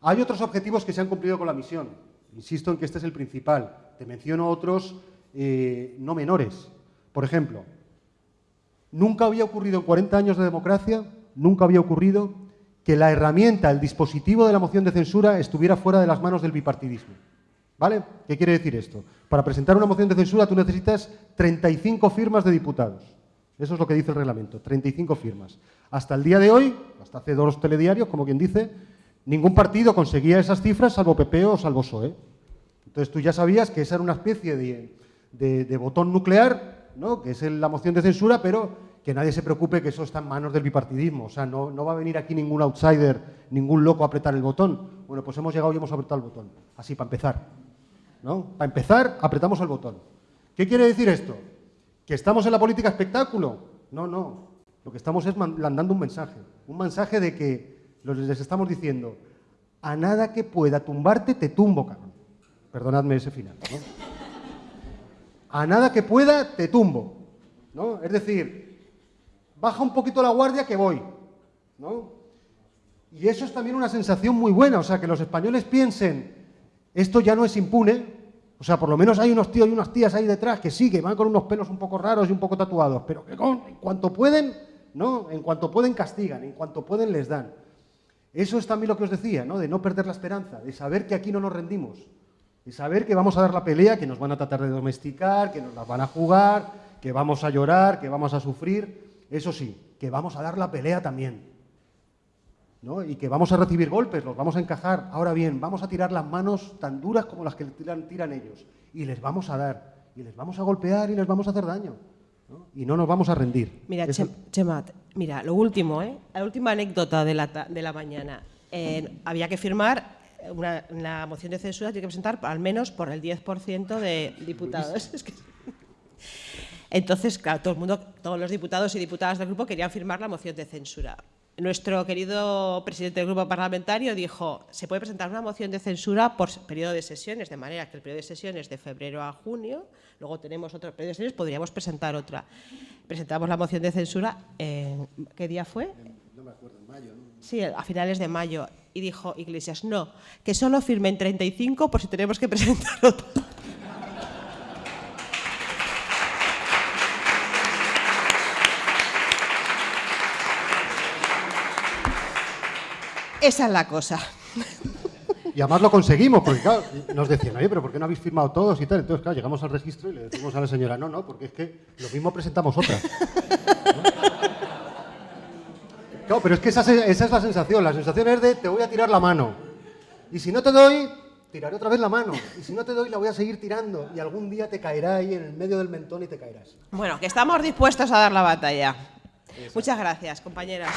Hay otros objetivos que se han cumplido con la misión. Insisto en que este es el principal. Te menciono otros eh, no menores. Por ejemplo, nunca había ocurrido en 40 años de democracia, nunca había ocurrido que la herramienta, el dispositivo de la moción de censura estuviera fuera de las manos del bipartidismo. ¿Vale? ¿Qué quiere decir esto? Para presentar una moción de censura tú necesitas 35 firmas de diputados. Eso es lo que dice el reglamento, 35 firmas. Hasta el día de hoy, hasta hace dos telediarios, como quien dice, ningún partido conseguía esas cifras salvo PP o salvo PSOE. Entonces tú ya sabías que esa era una especie de botón nuclear que es la moción de censura, pero que nadie se preocupe que eso está en manos del bipartidismo. O sea, no, va a venir aquí ningún outsider, ningún loco a apretar el botón. Bueno, pues hemos llegado y hemos apretado el botón. Así, para empezar. ¿No? Para empezar, apretamos el botón. ¿Qué quiere decir esto? ¿Que estamos en la política espectáculo? No, no. Lo que estamos es mandando un mensaje. Un mensaje de que les estamos diciendo, a nada que pueda tumbarte, te tumbo, cabrón. Perdonadme ese final. ¿no? a nada que pueda te tumbo. ¿no? Es decir, baja un poquito la guardia que voy. ¿no? Y eso es también una sensación muy buena, o sea, que los españoles piensen, esto ya no es impune, O sea, por lo menos hay unos tíos y unas tías ahí detrás que sí, que van con unos pelos un poco raros y un poco tatuados, pero que con, en cuanto pueden, ¿no? En cuanto pueden castigan, en cuanto pueden les dan. Eso es también lo que os decía, ¿no? De no perder la esperanza, de saber que aquí no nos rendimos, de saber que vamos a dar la pelea, que nos van a tratar de domesticar, que nos la van a jugar, que vamos a llorar, que vamos a sufrir. Eso sí, que vamos a dar la pelea también. ¿No? y que vamos a recibir golpes, los vamos a encajar. Ahora bien, vamos a tirar las manos tan duras como las que tiran, tiran ellos y les vamos a dar, y les vamos a golpear y les vamos a hacer daño. ¿no? Y no nos vamos a rendir. Mira, Eso- Chema, mira, lo último, ¿eh? la última anécdota de la, de la mañana. Eh, había que firmar una, la moción de censura, tiene que presentar al menos por el 10% de diputados. (laughs) Entonces, claro, todo el mundo, todos los diputados y diputadas del grupo querían firmar la moción de censura. Nuestro querido presidente del grupo parlamentario dijo, se puede presentar una moción de censura por periodo de sesiones, de manera que el periodo de sesiones de febrero a junio, luego tenemos otro periodo de sesiones, podríamos presentar otra. Presentamos la moción de censura, en, ¿qué día fue? No me acuerdo, en mayo, ¿no? Sí, a finales de mayo. Y dijo Iglesias, no, que solo firmen 35 por si tenemos que presentar otra. Esa es la cosa. Y además lo conseguimos, porque claro, nos decían, oye, pero ¿por qué no habéis firmado todos y tal? Entonces, claro, llegamos al registro y le decimos a la señora, no, no, porque es que lo mismo presentamos otra. ¿No? (laughs) Claro, pero es que esa, esa es la sensación. La sensación es de, te voy a tirar la mano. Y si no te doy, tiraré otra vez la mano. Y si no te doy, la voy a seguir tirando. Y algún día te caerá ahí en el medio del mentón y te caerás. Bueno, que estamos dispuestos a dar la batalla. Muchas gracias, compañeras.